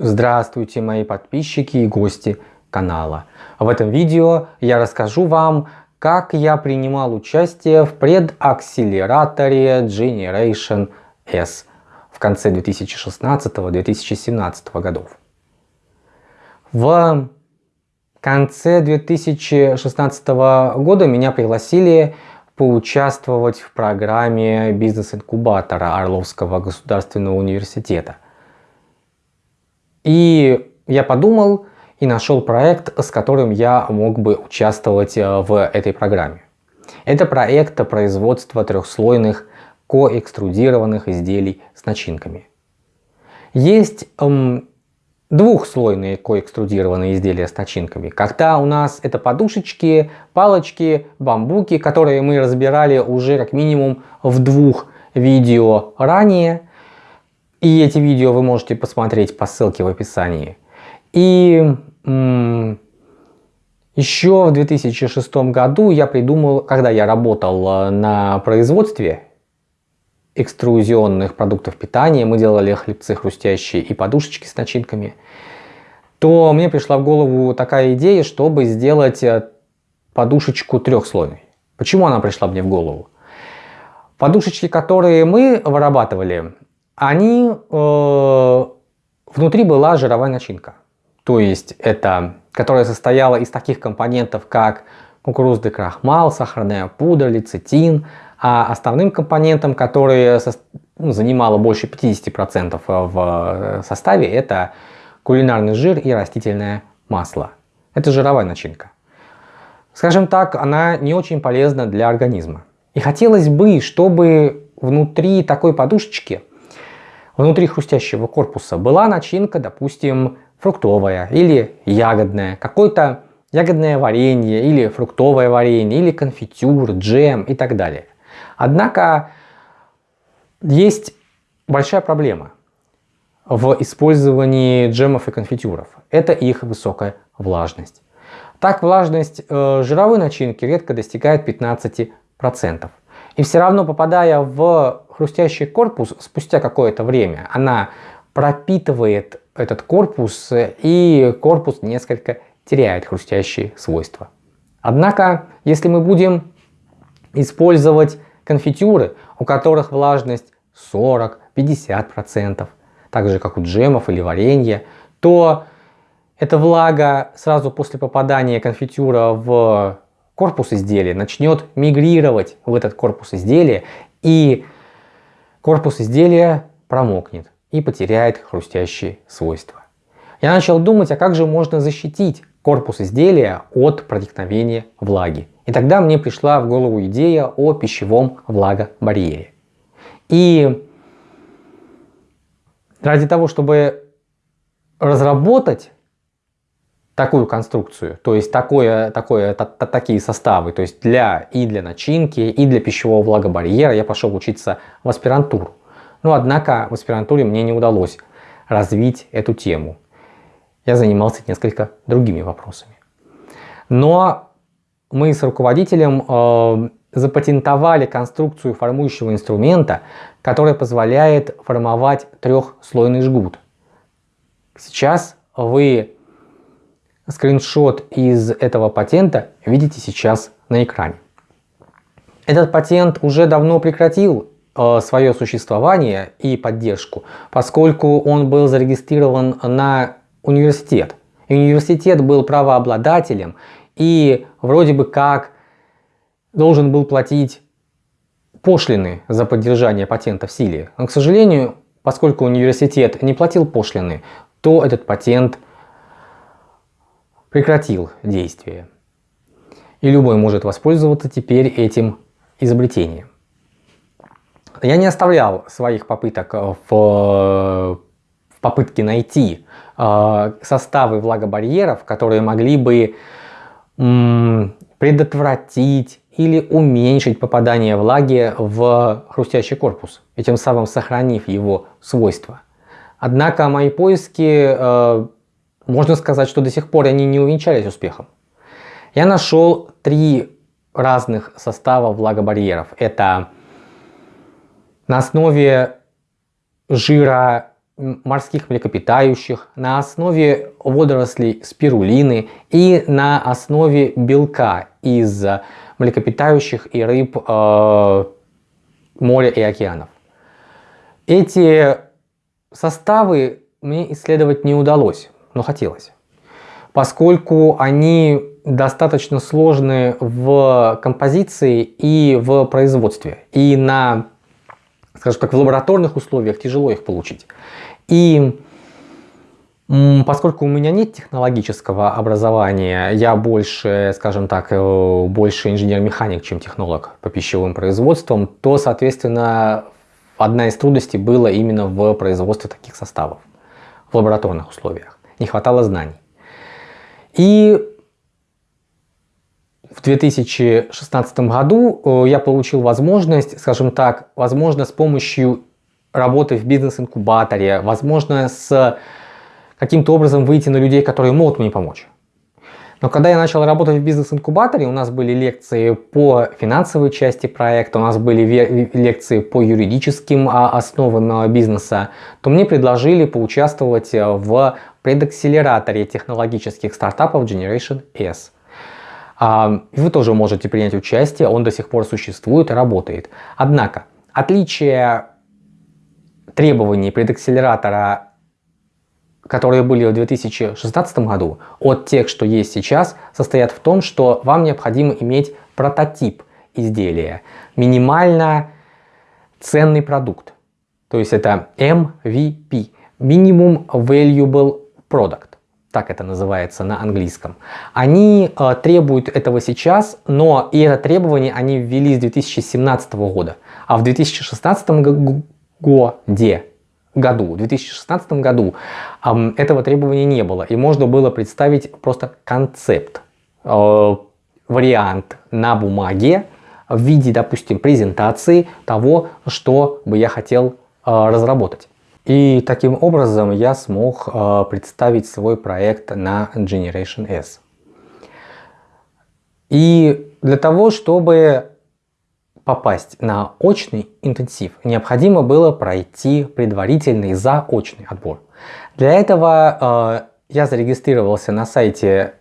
Здравствуйте мои подписчики и гости канала. В этом видео я расскажу вам, как я принимал участие в предакселераторе Generation S в конце 2016-2017 годов. В конце 2016 года меня пригласили поучаствовать в программе бизнес-инкубатора Орловского государственного университета – и я подумал и нашел проект, с которым я мог бы участвовать э, в этой программе. Это проект производства трехслойных коэкструдированных изделий с начинками. Есть эм, двухслойные коэкструдированные изделия с начинками. Когда у нас это подушечки, палочки, бамбуки, которые мы разбирали уже как минимум в двух видео ранее. И эти видео вы можете посмотреть по ссылке в описании. И еще в 2006 году я придумал, когда я работал э, на производстве экструзионных продуктов питания, мы делали хлебцы хрустящие и подушечки с начинками, то мне пришла в голову такая идея, чтобы сделать э, подушечку трехслойной. Почему она пришла мне в голову? Подушечки, которые мы вырабатывали, они, э, внутри была жировая начинка. То есть это, которая состояла из таких компонентов, как кукурузный крахмал, сахарная пудра, лецитин, а основным компонентом, который со, ну, занимало больше 50% в составе, это кулинарный жир и растительное масло. Это жировая начинка. Скажем так, она не очень полезна для организма. И хотелось бы, чтобы внутри такой подушечки внутри хрустящего корпуса была начинка, допустим, фруктовая или ягодная, какое-то ягодное варенье или фруктовое варенье, или конфитюр, джем и так далее. Однако есть большая проблема в использовании джемов и конфитюров. Это их высокая влажность. Так влажность э, жировой начинки редко достигает 15%. И все равно попадая в хрустящий корпус, спустя какое-то время она пропитывает этот корпус и корпус несколько теряет хрустящие свойства. Однако, если мы будем использовать конфитюры, у которых влажность 40-50%, так же как у джемов или варенья, то эта влага сразу после попадания конфитюра в корпус изделия начнет мигрировать в этот корпус изделия и корпус изделия промокнет и потеряет хрустящие свойства. Я начал думать, а как же можно защитить корпус изделия от проникновения влаги. И тогда мне пришла в голову идея о пищевом влагобарьере. И ради того, чтобы разработать такую конструкцию, то есть такое, такое, та, та, такие составы, то есть для, и для начинки, и для пищевого влагобарьера я пошел учиться в аспирантуру. Но однако в аспирантуре мне не удалось развить эту тему. Я занимался несколько другими вопросами. Но мы с руководителем э, запатентовали конструкцию формующего инструмента, которая позволяет формовать трехслойный жгут. Сейчас вы скриншот из этого патента видите сейчас на экране. Этот патент уже давно прекратил э, свое существование и поддержку, поскольку он был зарегистрирован на университет. И университет был правообладателем и вроде бы как должен был платить пошлины за поддержание патента в силе. Но, к сожалению, поскольку университет не платил пошлины, то этот патент прекратил действие. И любой может воспользоваться теперь этим изобретением. Я не оставлял своих попыток в, в попытке найти э, составы влагобарьеров, которые могли бы предотвратить или уменьшить попадание влаги в хрустящий корпус, и тем самым сохранив его свойства. Однако мои поиски э, можно сказать, что до сих пор они не увенчались успехом. Я нашел три разных состава влагобарьеров. Это на основе жира морских млекопитающих, на основе водорослей спирулины и на основе белка из млекопитающих и рыб э, моря и океанов. Эти составы мне исследовать не удалось, но хотелось, поскольку они достаточно сложны в композиции и в производстве. И на, скажем так, в лабораторных условиях тяжело их получить. И поскольку у меня нет технологического образования, я больше, скажем так, э, больше инженер-механик, чем технолог по пищевым производствам, то, соответственно, одна из трудностей была именно в производстве таких составов в лабораторных условиях. Не хватало знаний. И в 2016 году я получил возможность, скажем так, возможно, с помощью работы в бизнес-инкубаторе, возможно, с каким-то образом выйти на людей, которые могут мне помочь. Но когда я начал работать в бизнес-инкубаторе, у нас были лекции по финансовой части проекта, у нас были лекции по юридическим а, основам а, бизнеса, то мне предложили поучаствовать э, в предакселераторе технологических стартапов Generation S. А, вы тоже можете принять участие, он до сих пор существует и работает. Однако, отличие требований предакселератора которые были в 2016 году, от тех, что есть сейчас, состоят в том, что вам необходимо иметь прототип изделия, минимально ценный продукт. То есть это MVP, Minimum Valuable Product, так это называется на английском. Они э, требуют этого сейчас, но и это требование они ввели с 2017 года, а в 2016 году году, в 2016 году этого требования не было. И можно было представить просто концепт, э, вариант на бумаге в виде, допустим, презентации того, что бы я хотел э, разработать. И таким образом я смог э, представить свой проект на Generation S. И для того, чтобы попасть на очный интенсив, необходимо было пройти предварительный заочный отбор. Для этого э, я зарегистрировался на сайте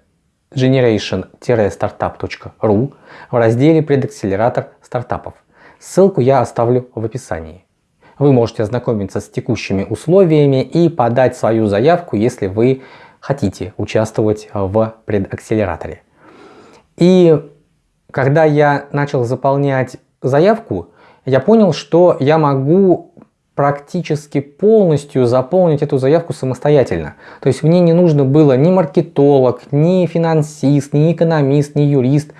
generation-startup.ru в разделе «Предакселератор стартапов». Ссылку я оставлю в описании. Вы можете ознакомиться с текущими условиями и подать свою заявку, если вы хотите участвовать в предакселераторе. И когда я начал заполнять заявку, я понял, что я могу практически полностью заполнить эту заявку самостоятельно. То есть мне не нужно было ни маркетолог, ни финансист, ни экономист, ни юрист.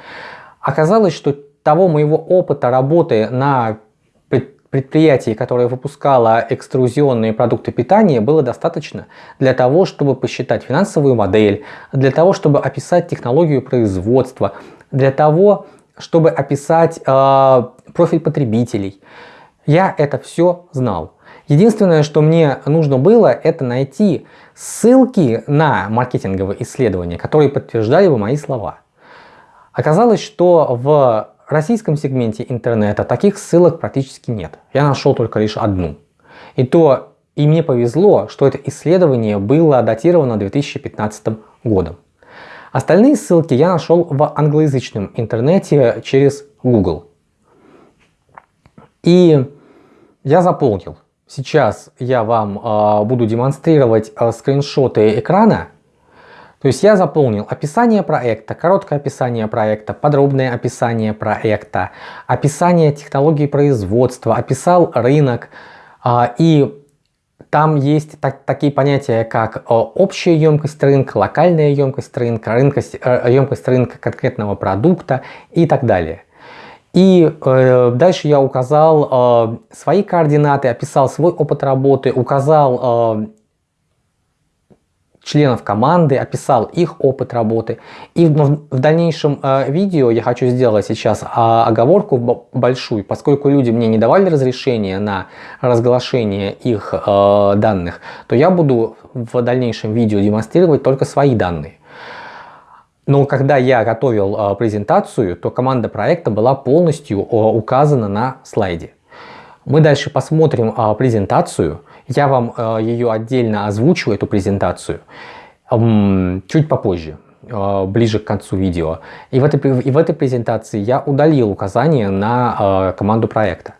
Оказалось, что того моего опыта работы на предприятии, которое выпускало экструзионные продукты питания, было достаточно для того, чтобы посчитать финансовую модель, для того, чтобы описать технологию производства, для того, чтобы описать э, профиль потребителей. Я это все знал. Единственное, что мне нужно было, это найти ссылки на маркетинговые исследования, которые подтверждали бы мои слова. Оказалось, что в российском сегменте интернета таких ссылок практически нет. Я нашел только лишь одну. И то и мне повезло, что это исследование было датировано 2015 годом. Остальные ссылки я нашел в англоязычном интернете через Google. И я заполнил. Сейчас я вам э, буду демонстрировать э, скриншоты экрана. То есть я заполнил описание проекта, короткое описание проекта, подробное описание проекта, описание технологии производства, описал рынок э, и там есть так, такие понятия, как э, общая емкость рынка, локальная емкость рынка, рынкость, э, емкость рынка конкретного продукта и так далее. И э, дальше я указал э, свои координаты, описал свой опыт работы, указал э, членов команды, описал их опыт работы. И в, в дальнейшем э, видео я хочу сделать сейчас э, оговорку большую, поскольку люди мне не давали разрешения на разглашение их э, данных, то я буду в дальнейшем видео демонстрировать только свои данные. Но когда я готовил э, презентацию, то команда проекта была полностью э, указана на слайде. Мы дальше посмотрим э, презентацию Я вам э, ее отдельно озвучу, эту презентацию, чуть попозже, э, ближе к концу видео. И в, этой, и в этой презентации я удалил указания на э, команду проекта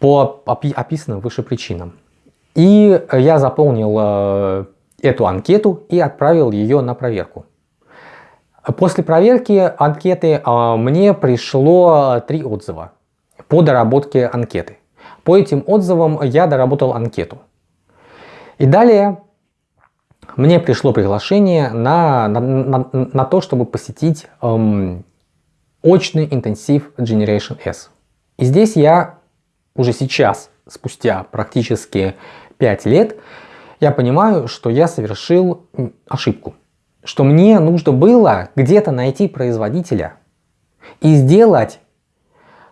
по опи описанным выше причинам. И я заполнил эту анкету и отправил ее на проверку. После проверки анкеты мне пришло три отзыва по доработке анкеты. По этим отзывам я доработал анкету. И далее мне пришло приглашение на, на, на, на то, чтобы посетить эм, очный интенсив Generation S. И здесь я уже сейчас, спустя практически 5 лет, я понимаю, что я совершил ошибку. Что мне нужно было где-то найти производителя и сделать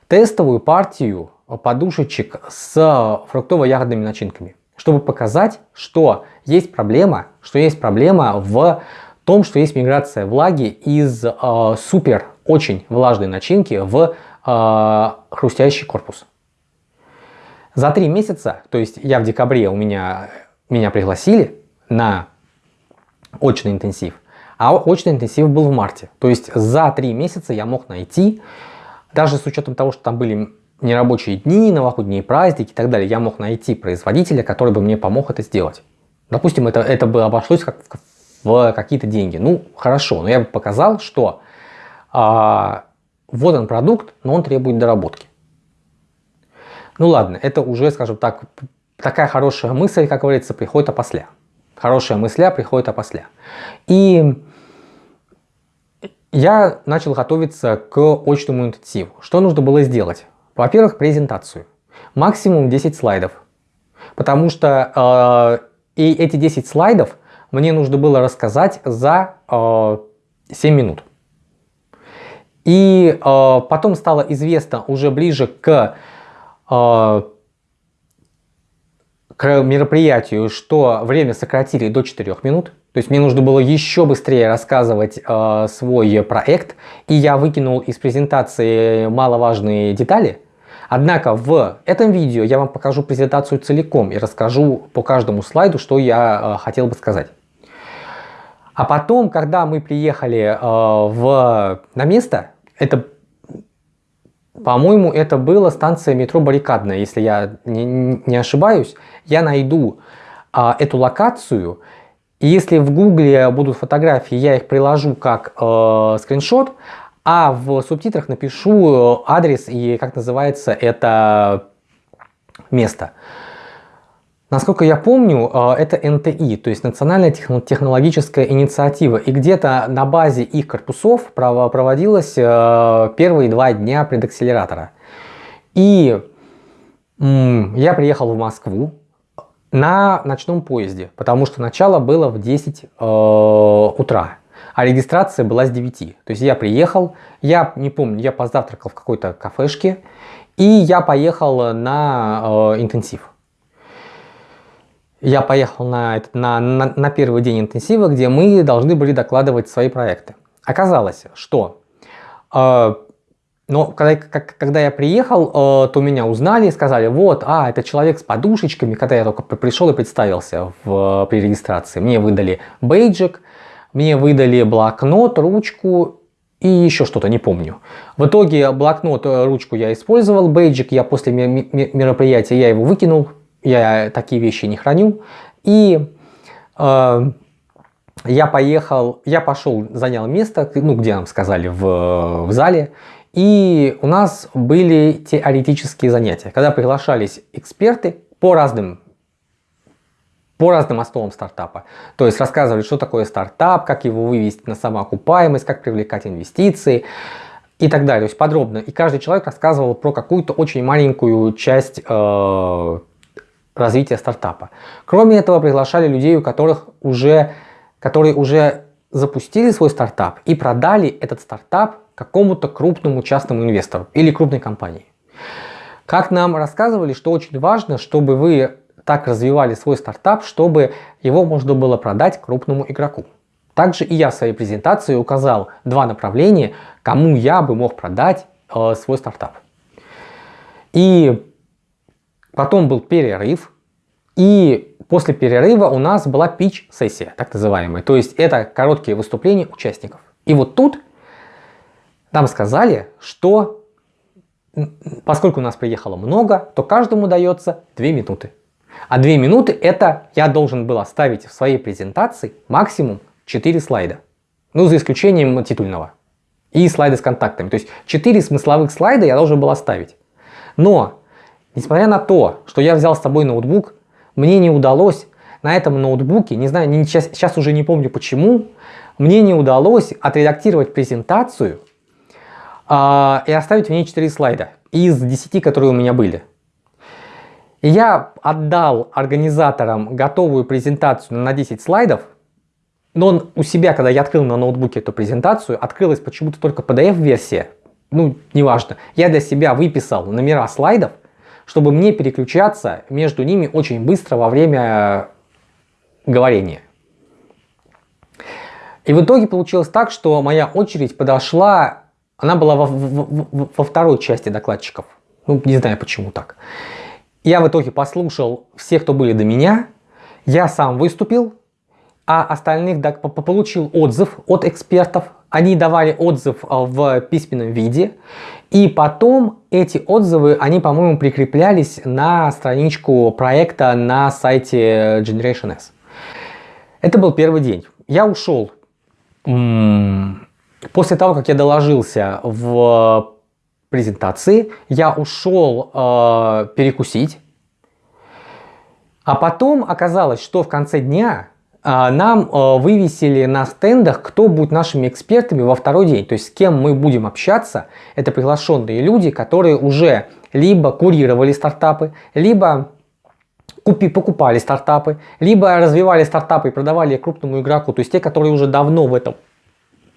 тестовую партию подушечек с фруктово-ягодными начинками, чтобы показать, что есть проблема, что есть проблема в том, что есть миграция влаги из э, супер очень влажной начинки в э, хрустящий корпус. За три месяца, то есть я в декабре, у меня, меня пригласили на очный интенсив, а очный интенсив был в марте. То есть за три месяца я мог найти, даже с учетом того, что там были нерабочие дни, новогодние праздники и так далее, я мог найти производителя, который бы мне помог это сделать. Допустим, это, это бы обошлось как в какие-то деньги. Ну, хорошо, но я бы показал, что а, вот он продукт, но он требует доработки. Ну ладно, это уже, скажем так, такая хорошая мысль, как говорится, приходит опосля. Хорошая мысля приходит опосля. И я начал готовиться к очному интенсиву. Что нужно было сделать? Во-первых, презентацию. Максимум 10 слайдов. Потому что э, и эти 10 слайдов мне нужно было рассказать за э, 7 минут. И э, потом стало известно уже ближе к а, к мероприятию, что время сократили до 4 минут. То есть мне нужно было еще быстрее рассказывать э, свой проект, и я выкинул из презентации маловажные детали. Однако в этом видео я вам покажу презентацию целиком и расскажу по каждому слайду, что я э, хотел бы сказать. А потом, когда мы приехали э, в, на место, это по-моему, это была станция метро Баррикадная, если я не, не ошибаюсь. Я найду а, эту локацию, и если в гугле будут фотографии, я их приложу как э, скриншот, а в субтитрах напишу адрес и как называется это место. Насколько я помню, э, это НТИ, то есть Национальная технологическая инициатива. И где-то на базе их корпусов проводилось э, первые два дня предакселератора. И я приехал в Москву на ночном поезде, потому что начало было в 10 э, утра, а регистрация была с 9. То есть я приехал, я не помню, я позавтракал в какой-то кафешке, и я поехал на интенсив я поехал на, на, на, на первый день интенсива, где мы должны были докладывать свои проекты. Оказалось, что э, но когда, как, когда я приехал, э, то меня узнали и сказали, вот, а, это человек с подушечками, когда я только пришел и представился в, при регистрации. Мне выдали бейджик, мне выдали блокнот, ручку и еще что-то, не помню. В итоге блокнот, э, ручку я использовал, бейджик я после мероприятия я его выкинул, я такие вещи не храню. И э, я поехал, я пошел, занял место, ну, где нам сказали, в, в зале. И у нас были теоретические занятия, когда приглашались эксперты по разным по разным основам стартапа. То есть рассказывали, что такое стартап, как его вывести на самоокупаемость, как привлекать инвестиции и так далее. То есть подробно. И каждый человек рассказывал про какую-то очень маленькую часть э, развития стартапа. Кроме этого, приглашали людей, у которых уже, которые уже запустили свой стартап и продали этот стартап какому-то крупному частному инвестору или крупной компании. Как нам рассказывали, что очень важно, чтобы вы так развивали свой стартап, чтобы его можно было продать крупному игроку. Также и я в своей презентации указал два направления, кому я бы мог продать э, свой стартап. И Потом был перерыв, И после перерыва у нас была пич-сессия, так называемая. То есть это короткие выступления участников. И вот тут нам сказали, что поскольку у нас приехало много, то каждому дается 2 минуты. А 2 минуты это я должен был оставить в своей презентации максимум 4 слайда. Ну, за исключением титульного. И слайды с контактами. То есть 4 смысловых слайда я должен был оставить. Но, несмотря на то, что я взял с собой ноутбук, мне не удалось на этом ноутбуке, не знаю, не, сейчас, сейчас уже не помню почему, мне не удалось отредактировать презентацию э, и оставить в ней 4 слайда из 10, которые у меня были. Я отдал организаторам готовую презентацию на 10 слайдов, но он у себя, когда я открыл на ноутбуке эту презентацию, открылась почему-то только PDF-версия. Ну, неважно. Я для себя выписал номера слайдов, чтобы мне переключаться между ними очень быстро во время говорения. И в итоге получилось так, что моя очередь подошла, она была во, во, во второй части докладчиков. Ну, не знаю почему так. Я в итоге послушал всех, кто были до меня, я сам выступил, а остальных получил отзыв от экспертов. Они давали отзыв а, в письменном виде. И потом эти отзывы, они, по-моему, прикреплялись на страничку проекта на сайте Generation S. Это был первый день. Я ушел после того, как я доложился в презентации, я ушел э, перекусить. А потом оказалось, что в конце дня э, нам э, вывесили на стендах, кто будет нашими экспертами во второй день. То есть с кем мы будем общаться. Это приглашенные люди, которые уже либо курировали стартапы, либо купи, покупали стартапы, либо развивали стартапы и продавали крупному игроку, то есть те, которые уже давно в этом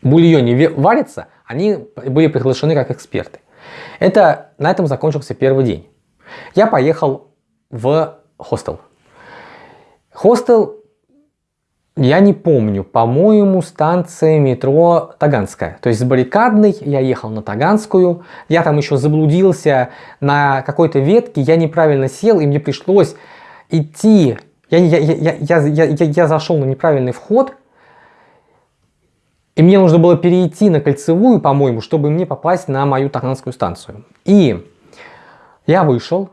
бульоне варятся, они были приглашены как эксперты. Это, на этом закончился первый день. Я поехал в хостел. Хостел, я не помню, по-моему, станция метро Таганская. То есть с баррикадной я ехал на Таганскую, я там еще заблудился на какой-то ветке, я неправильно сел, и мне пришлось идти, я, я, я, я, я, я, я зашел на неправильный вход, и мне нужно было перейти на кольцевую, по-моему, чтобы мне попасть на мою Таганскую станцию. И я вышел,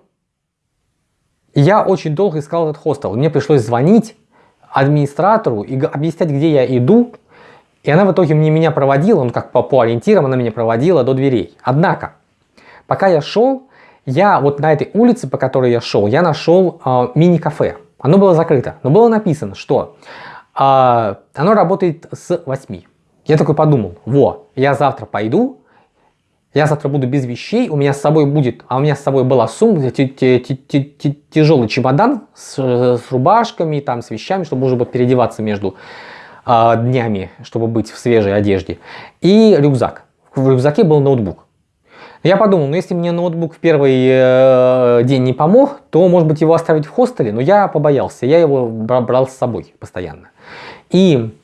я очень долго искал этот хостел. Мне пришлось звонить администратору и объяснять, где я иду. И она в итоге мне меня проводила, ну как по, по ориентирам она меня проводила до дверей. Однако, пока я шел, я вот на этой улице, по которой я шел, я нашел э, мини-кафе. Оно было закрыто, но было написано, что э, оно работает с 8. Я такой подумал, во, я завтра пойду, я завтра буду без вещей, у меня с собой будет, а у меня с собой была сумка, тяжелый чемодан с, с рубашками, там, с вещами, чтобы уже переодеваться между э, днями, чтобы быть в свежей одежде. И рюкзак. В рюкзаке был ноутбук. Я подумал, ну если мне ноутбук в первый э, день не помог, то может быть его оставить в хостеле, но я побоялся, я его брал с собой постоянно. И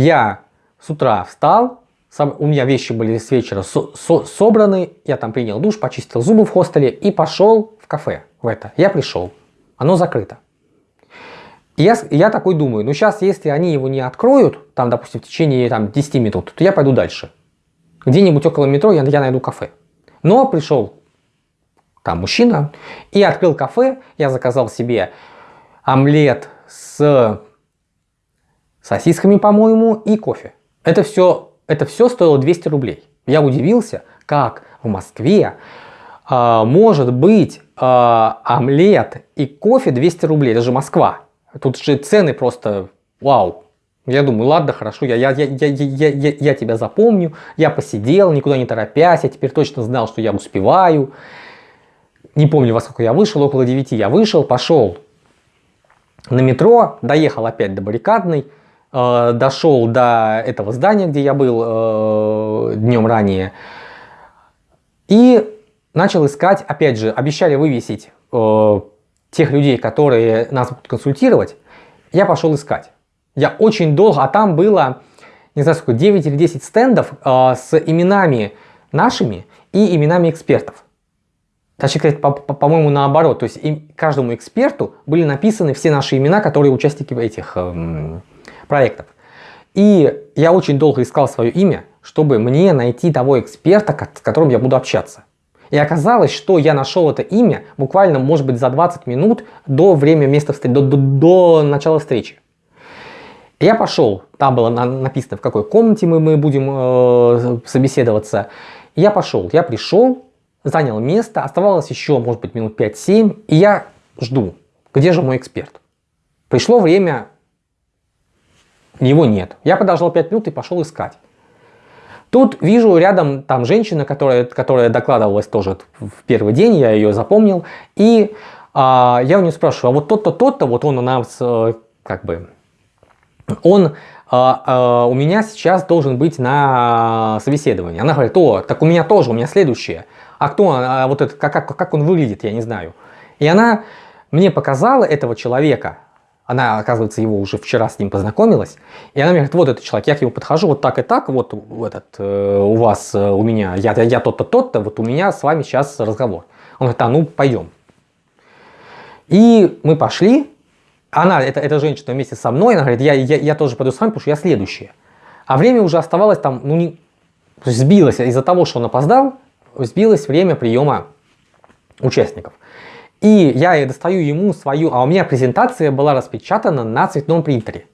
я с утра встал, сам, у меня вещи были с вечера со, со, собраны, я там принял душ, почистил зубы в хостеле и пошел в кафе в это. Я пришел, оно закрыто. Я, я такой думаю, ну сейчас, если они его не откроют, там, допустим, в течение там, 10 минут, то я пойду дальше. Где-нибудь около метро я, я найду кафе. Но пришел там мужчина и открыл кафе. Я заказал себе омлет с сосисками, по-моему, и кофе. Это все, это все стоило 200 рублей. Я удивился, как в Москве э, может быть э, омлет и кофе 200 рублей. Это же Москва. Тут же цены просто вау. Я думаю, ладно, хорошо, я, я, я, я, я, я, я тебя запомню. Я посидел, никуда не торопясь, я теперь точно знал, что я успеваю. Не помню, во сколько я вышел, около 9 я вышел, пошел на метро, доехал опять до баррикадной, э, дошел до этого здания, где я был э, днем ранее, и начал искать, опять же, обещали вывесить э, тех людей, которые нас будут консультировать, я пошел искать. Я очень долго, а там было, не знаю сколько, 9 или 10 стендов э, с именами нашими и именами экспертов. Точнее сказать, по-моему, по, по наоборот. То есть им, каждому эксперту были написаны все наши имена, которые участники этих эм, проектов. И я очень долго искал свое имя, чтобы мне найти того эксперта, с которым я буду общаться. И оказалось, что я нашел это имя буквально, может быть, за 20 минут до времени места встречи, до, до, до начала встречи. Я пошел, там было написано, в какой комнате мы, мы будем э, собеседоваться. Я пошел, я пришел, занял место, оставалось еще, может быть, минут 5-7, и я жду, где же мой эксперт. Пришло время, его нет. Я подождал 5 минут и пошел искать. Тут вижу рядом там женщина, которая, которая докладывалась тоже в первый день, я ее запомнил. И а, я у нее спрашиваю, а вот тот-то, тот-то, вот он у нас э, как бы, он а, а, у меня сейчас должен быть на собеседовании. Она говорит, о, так у меня тоже, у меня следующее. А кто, а вот это, как, как, как он выглядит, я не знаю. И она мне показала этого человека, она, оказывается, его уже вчера с ним познакомилась, и она мне говорит, вот этот человек, я к нему подхожу вот так и так, вот этот, э, у вас, э, у меня, я, я тот-то, тот-то, вот у меня с вами сейчас разговор. Он говорит, а ну пойдем. И мы пошли, она, это, эта женщина вместе со мной, она говорит, я, я, я тоже пойду с вами, потому что я следующая. А время уже оставалось там, ну не, сбилось из-за того, что он опоздал, сбилось время приема участников. И я достаю ему свою, а у меня презентация была распечатана на цветном принтере.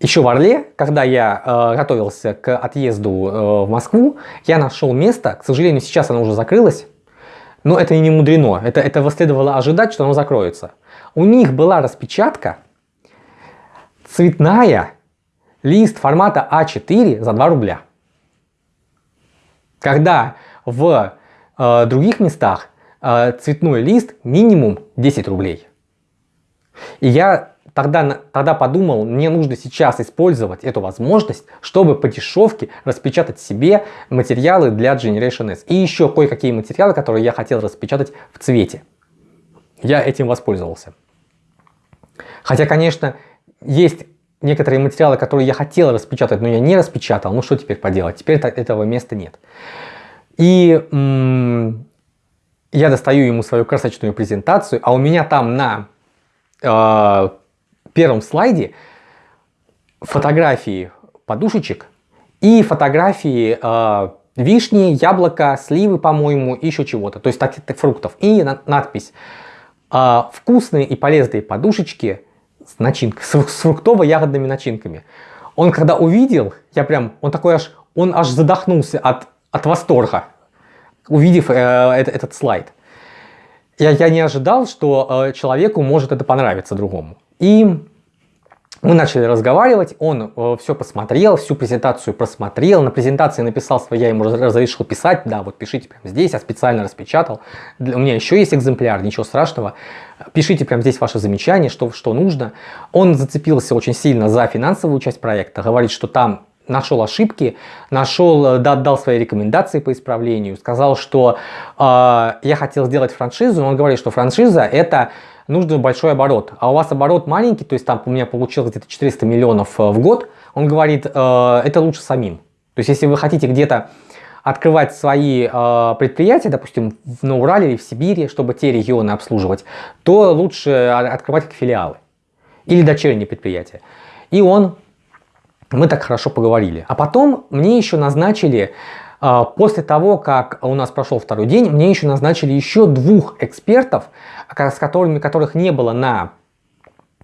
Еще в Орле, когда я э, готовился к отъезду э, в Москву, я нашел место, к сожалению, сейчас оно уже закрылось, но это не мудрено, это, это следовало ожидать, что оно закроется. У них была распечатка цветная, лист формата А4 за 2 рубля. Когда в э, других местах э, цветной лист минимум 10 рублей. И я тогда, тогда подумал, мне нужно сейчас использовать эту возможность, чтобы по дешевке распечатать себе материалы для Generation S. И еще кое-какие материалы, которые я хотел распечатать в цвете. Я этим воспользовался. Хотя, конечно, есть некоторые материалы, которые я хотел распечатать, но я не распечатал. Ну что теперь поделать? Теперь этого места нет. И я достаю ему свою красочную презентацию, а у меня там на э, первом слайде фотографии подушечек и фотографии э, вишни, яблока, сливы, по-моему, еще чего-то, то есть так, так, фруктов. И на, надпись э, «Вкусные и полезные подушечки с, начинкой, с, с фруктово-ягодными начинками». Он когда увидел, я прям, он такой аж, он аж задохнулся от, от восторга увидев э, этот, слайд. Я, я не ожидал, что э, человеку может это понравиться другому. И мы начали разговаривать, он э, все посмотрел, всю презентацию просмотрел, на презентации написал свое, я ему разрешил писать, да, вот пишите прямо здесь, я специально распечатал, у меня еще есть экземпляр, ничего страшного, пишите прямо здесь ваши замечания, что, что нужно. Он зацепился очень сильно за финансовую часть проекта, говорит, что там нашел ошибки, нашел, э, да, дал свои рекомендации по исправлению, сказал, что э, я хотел сделать франшизу, но он говорит, что франшиза это нужно большой оборот, а у вас оборот маленький, то есть там у меня получилось где-то 400 миллионов э, в год, он говорит, э, это лучше самим. То есть если вы хотите где-то открывать свои э, предприятия, допустим, на Урале или в Сибири, чтобы те регионы обслуживать, то лучше открывать как филиалы или дочерние предприятия. И он мы так хорошо поговорили. А потом мне еще назначили, а, после того, как у нас прошел второй день, мне еще назначили еще двух экспертов, с которыми, которых не было на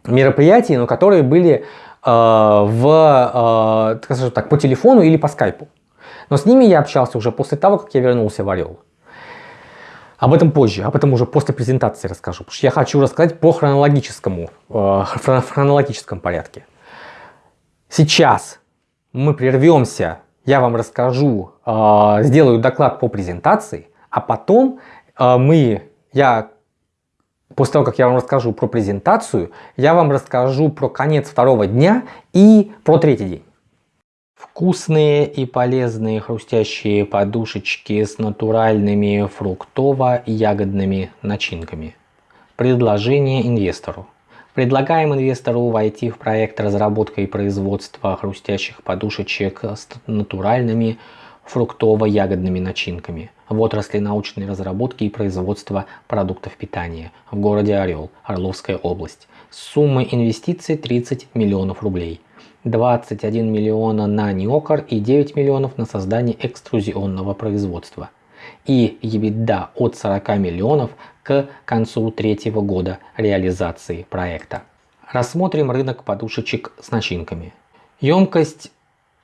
мероприятии, но которые были а, в, а, скажем так, по телефону или по скайпу. Но с ними я общался уже после того, как я вернулся в Орел. Об этом позже, об этом уже после презентации расскажу, потому что я хочу рассказать по хронологическому, в хронологическом порядке. Сейчас мы прервемся, я вам расскажу, э, сделаю доклад по презентации, а потом э, мы, я, после того, как я вам расскажу про презентацию, я вам расскажу про конец второго дня и про третий день. Вкусные и полезные хрустящие подушечки с натуральными фруктово-ягодными начинками. Предложение инвестору. Предлагаем инвестору войти в проект разработка и производства хрустящих подушечек с натуральными фруктово-ягодными начинками в отрасли научной разработки и производства продуктов питания в городе Орел, Орловская область. Сумма инвестиций 30 миллионов рублей. 21 миллиона на неокор и 9 миллионов на создание экструзионного производства. И EBITDA от 40 миллионов к концу третьего года реализации проекта. Рассмотрим рынок подушечек с начинками. Емкость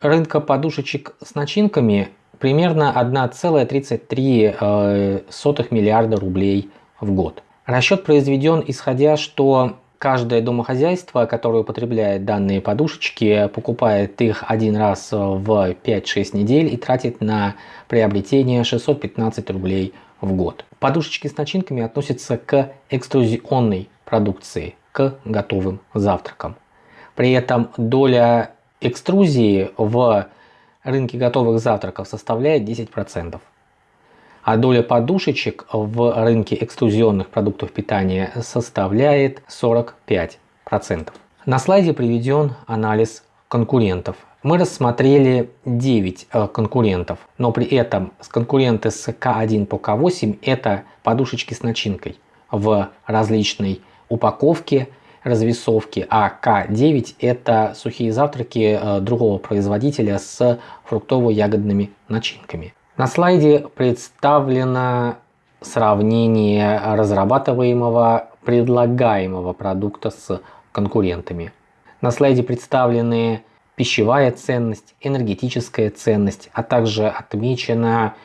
рынка подушечек с начинками примерно 1,33 э, миллиарда рублей в год. Расчет произведен исходя, что каждое домохозяйство, которое употребляет данные подушечки, покупает их один раз в 5-6 недель и тратит на приобретение 615 рублей в год. Подушечки с начинками относятся к экструзионной продукции, к готовым завтракам. При этом доля экструзии в рынке готовых завтраков составляет 10%. А доля подушечек в рынке экструзионных продуктов питания составляет 45%. На слайде приведен анализ конкурентов. Мы рассмотрели 9 э, конкурентов, но при этом конкуренты с К1 по К8 это подушечки с начинкой в различной упаковке развесовки, а К9 это сухие завтраки э, другого производителя с фруктово-ягодными начинками. На слайде представлено сравнение разрабатываемого предлагаемого продукта с конкурентами. На слайде представлены пищевая ценность, энергетическая ценность, а также отмечено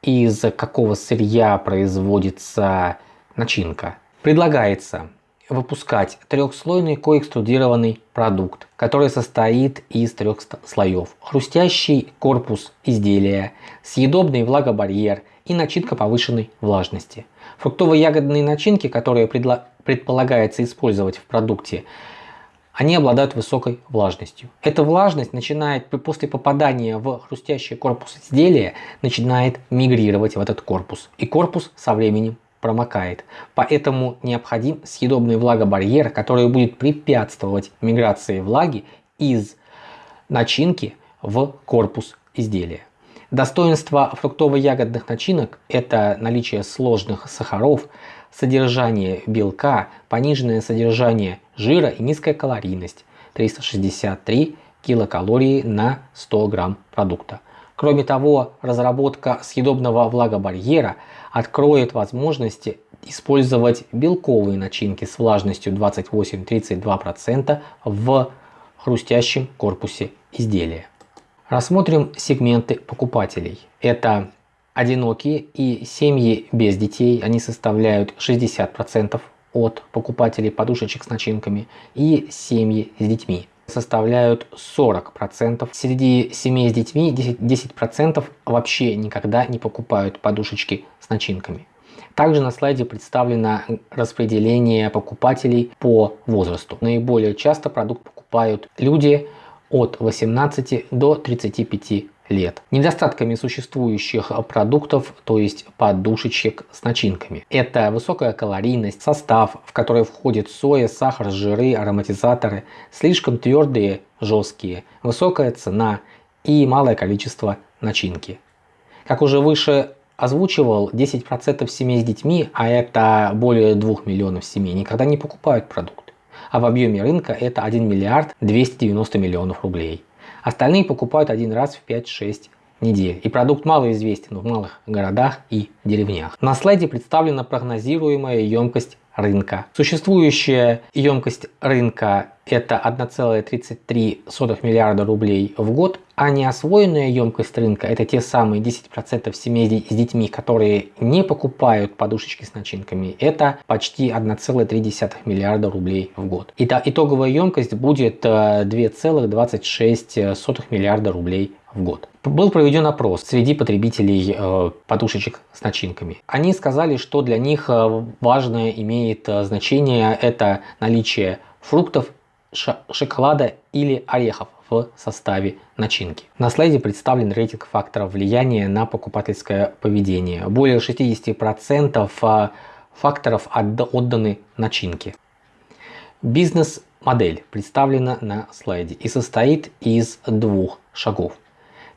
из какого сырья производится начинка. Предлагается выпускать трехслойный коэкструдированный продукт, который состоит из трех слоев. Хрустящий корпус изделия, съедобный влагобарьер и начинка повышенной влажности. Фруктово-ягодные начинки, которые предполагается использовать в продукте, они обладают высокой влажностью. Эта влажность начинает после попадания в хрустящий корпус изделия начинает мигрировать в этот корпус. И корпус со временем промокает. Поэтому необходим съедобный влагобарьер, который будет препятствовать миграции влаги из начинки в корпус изделия. Достоинство фруктово-ягодных начинок – это наличие сложных сахаров, содержание белка, пониженное содержание жира и низкая калорийность – 363 килокалории на 100 грамм продукта. Кроме того, разработка съедобного влагобарьера откроет возможности использовать белковые начинки с влажностью 28-32% в хрустящем корпусе изделия. Рассмотрим сегменты покупателей. Это одинокие и семьи без детей. Они составляют 60% от покупателей подушечек с начинками и семьи с детьми составляют 40%. Среди семей с детьми 10%, 10 вообще никогда не покупают подушечки с начинками. Также на слайде представлено распределение покупателей по возрасту. Наиболее часто продукт покупают люди от 18 до 35 лет. Недостатками существующих продуктов, то есть подушечек с начинками. Это высокая калорийность, состав, в который входит соя, сахар, жиры, ароматизаторы, слишком твердые, жесткие, высокая цена и малое количество начинки. Как уже выше озвучивал, 10% семей с детьми, а это более 2 миллионов семей, никогда не покупают продукт. А в объеме рынка это 1 миллиард 290 миллионов рублей. Остальные покупают один раз в 5-6 недель. И продукт малоизвестен в малых городах и деревнях. На слайде представлена прогнозируемая емкость рынка. Существующая емкость рынка это 1,33 миллиарда рублей в год, а неосвоенная емкость рынка это те самые 10% семей с детьми, которые не покупают подушечки с начинками, это почти 1,3 миллиарда рублей в год. Итак, итоговая емкость будет 2,26 э, миллиарда рублей в год. Был проведен опрос среди потребителей э, подушечек с начинками. Они сказали, что для них э, важное имеет э, значение это наличие фруктов, шоколада или орехов в составе начинки. На слайде представлен рейтинг факторов влияния на покупательское поведение. Более 60% факторов отданы начинке. Бизнес-модель представлена на слайде и состоит из двух шагов.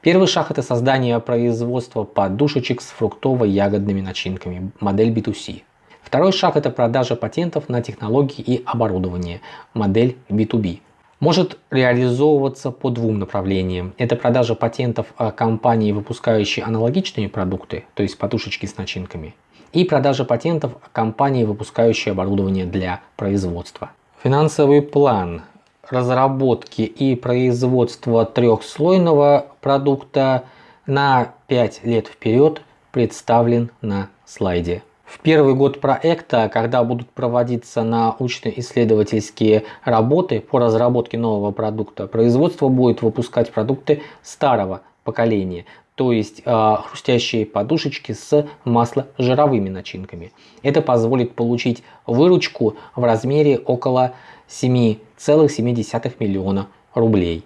Первый шаг это создание производства подушечек с фруктово-ягодными начинками, модель B2C. Второй шаг это продажа патентов на технологии и оборудование, модель B2B. Может реализовываться по двум направлениям. Это продажа патентов компании, выпускающей аналогичные продукты, то есть подушечки с начинками, и продажа патентов компании, выпускающей оборудование для производства. Финансовый план разработки и производства трехслойного продукта на 5 лет вперед представлен на слайде. В первый год проекта, когда будут проводиться научно-исследовательские работы по разработке нового продукта, производство будет выпускать продукты старого поколения, то есть э, хрустящие подушечки с масложировыми начинками. Это позволит получить выручку в размере около 7,7 миллиона рублей.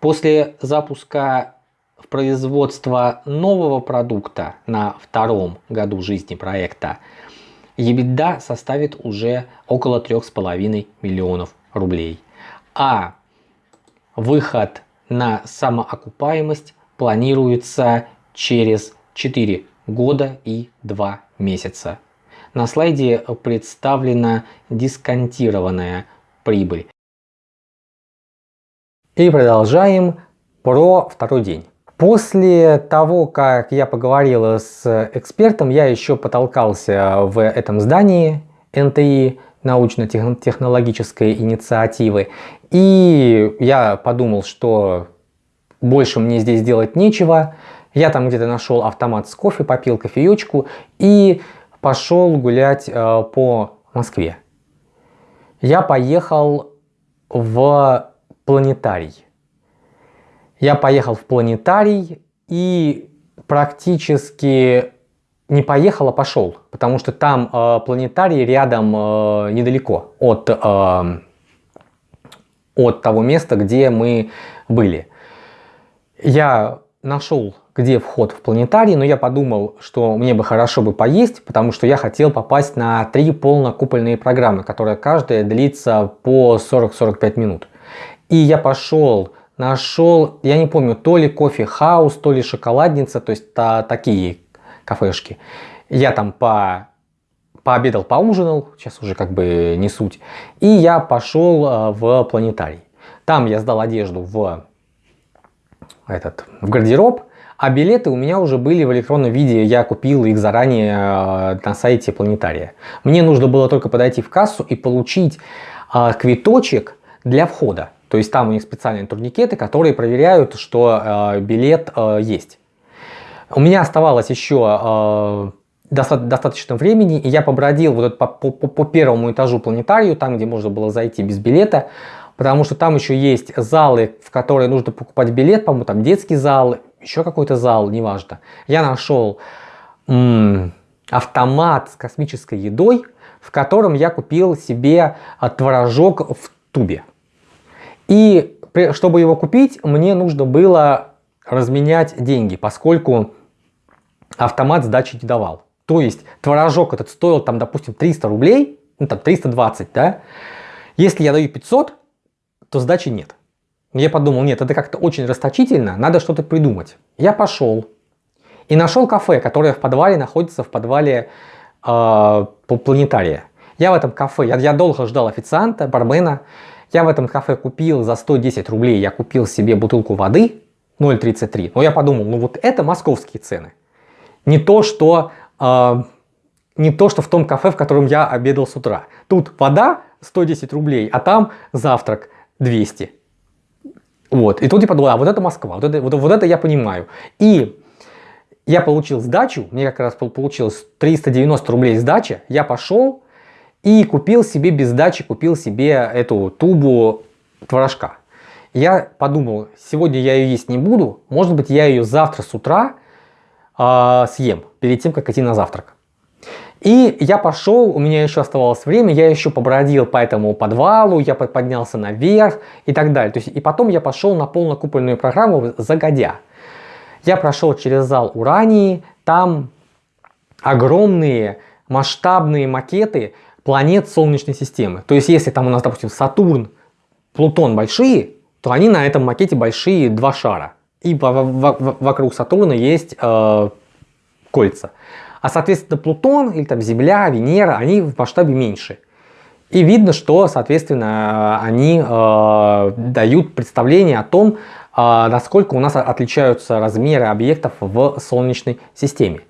После запуска в производство нового продукта на втором году жизни проекта EBITDA составит уже около 3,5 миллионов рублей. А выход на самоокупаемость планируется через 4 года и 2 месяца. На слайде представлена дисконтированная прибыль. И продолжаем про второй день. После того, как я поговорил с экспертом, я еще потолкался в этом здании НТИ, научно-технологической инициативы. И я подумал, что больше мне здесь делать нечего. Я там где-то нашел автомат с кофе, попил кофеечку и пошел гулять э, по Москве я поехал в планетарий. Я поехал в планетарий и практически не поехал, а пошел, потому что там э, планетарий рядом э, недалеко от, э, от того места, где мы были. Я нашел где вход в планетарий, но я подумал, что мне бы хорошо бы поесть, потому что я хотел попасть на три полнокупольные программы, которые каждая длится по 40-45 минут. И я пошел, нашел, я не помню, то ли кофе хаус, то ли шоколадница, то есть та, такие кафешки. Я там по пообедал, поужинал, сейчас уже как бы не суть. И я пошел э, в планетарий. Там я сдал одежду в, этот, в гардероб, а билеты у меня уже были в электронном виде, я купил их заранее э, на сайте планетария. Мне нужно было только подойти в кассу и получить э, квиточек для входа. То есть там у них специальные турникеты, которые проверяют, что э, билет есть. У меня оставалось еще достаточно времени, и я побродил вот по, по, по первому этажу планетарию, там, где можно было зайти без билета, потому что там еще есть залы, в которые нужно покупать билет, по-моему, там детский зал, еще какой-то зал, неважно. Я нашел автомат с космической едой, в котором я купил себе а, творожок в тубе. И чтобы его купить, мне нужно было разменять деньги, поскольку автомат сдачи не давал. То есть творожок этот стоил там, допустим, 300 рублей, ну там 320, да. Если я даю 500, то сдачи нет. Я подумал, нет, это как-то очень расточительно, надо что-то придумать. Я пошел и нашел кафе, которое в подвале находится в подвале э, планетария. Я в этом кафе, я, я долго ждал официанта, бармена. Я в этом кафе купил за 110 рублей, я купил себе бутылку воды 0,33. Но я подумал, ну вот это московские цены. Не то, что, э, не то, что в том кафе, в котором я обедал с утра. Тут вода 110 рублей, а там завтрак 200. Вот. И тут я подумал, а вот это Москва, вот это, вот, вот это я понимаю. И я получил сдачу, мне как раз получилось 390 рублей сдача, я пошел и купил себе без сдачи, купил себе эту тубу творожка. Я подумал, сегодня я ее есть не буду, может быть я ее завтра с утра э, съем, перед тем, как идти на завтрак. И я пошел, у меня еще оставалось время, я еще побродил по этому подвалу, я поднялся наверх и так далее. То есть, и потом я пошел на полнокупольную программу загодя. Я прошел через зал Урании, там огромные масштабные макеты планет Солнечной системы. То есть если там у нас, допустим, Сатурн, Плутон большие, то они на этом макете большие два шара. и вокруг Сатурна есть э, кольца. А соответственно Плутон или там Земля, Венера, они в масштабе меньше. И видно, что, соответственно, они э, дают представление о том, э, насколько у нас отличаются размеры объектов в Солнечной системе.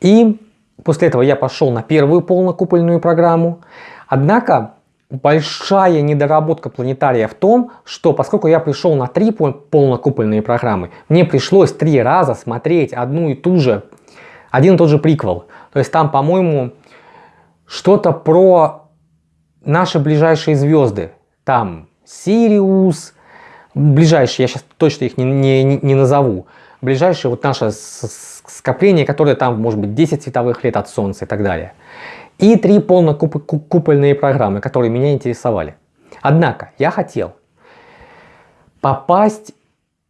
И после этого я пошел на первую полнокупольную программу. Однако большая недоработка планетария в том, что поскольку я пришел на три полнокупольные программы, мне пришлось три раза смотреть одну и ту же, один и тот же приквел. То есть там, по-моему, что-то про наши ближайшие звезды. Там Сириус, ближайшие, я сейчас точно их не, не, не назову. Ближайшие вот наше скопление, которое там может быть 10 световых лет от Солнца и так далее. И три полнокупольные программы, которые меня интересовали. Однако я хотел попасть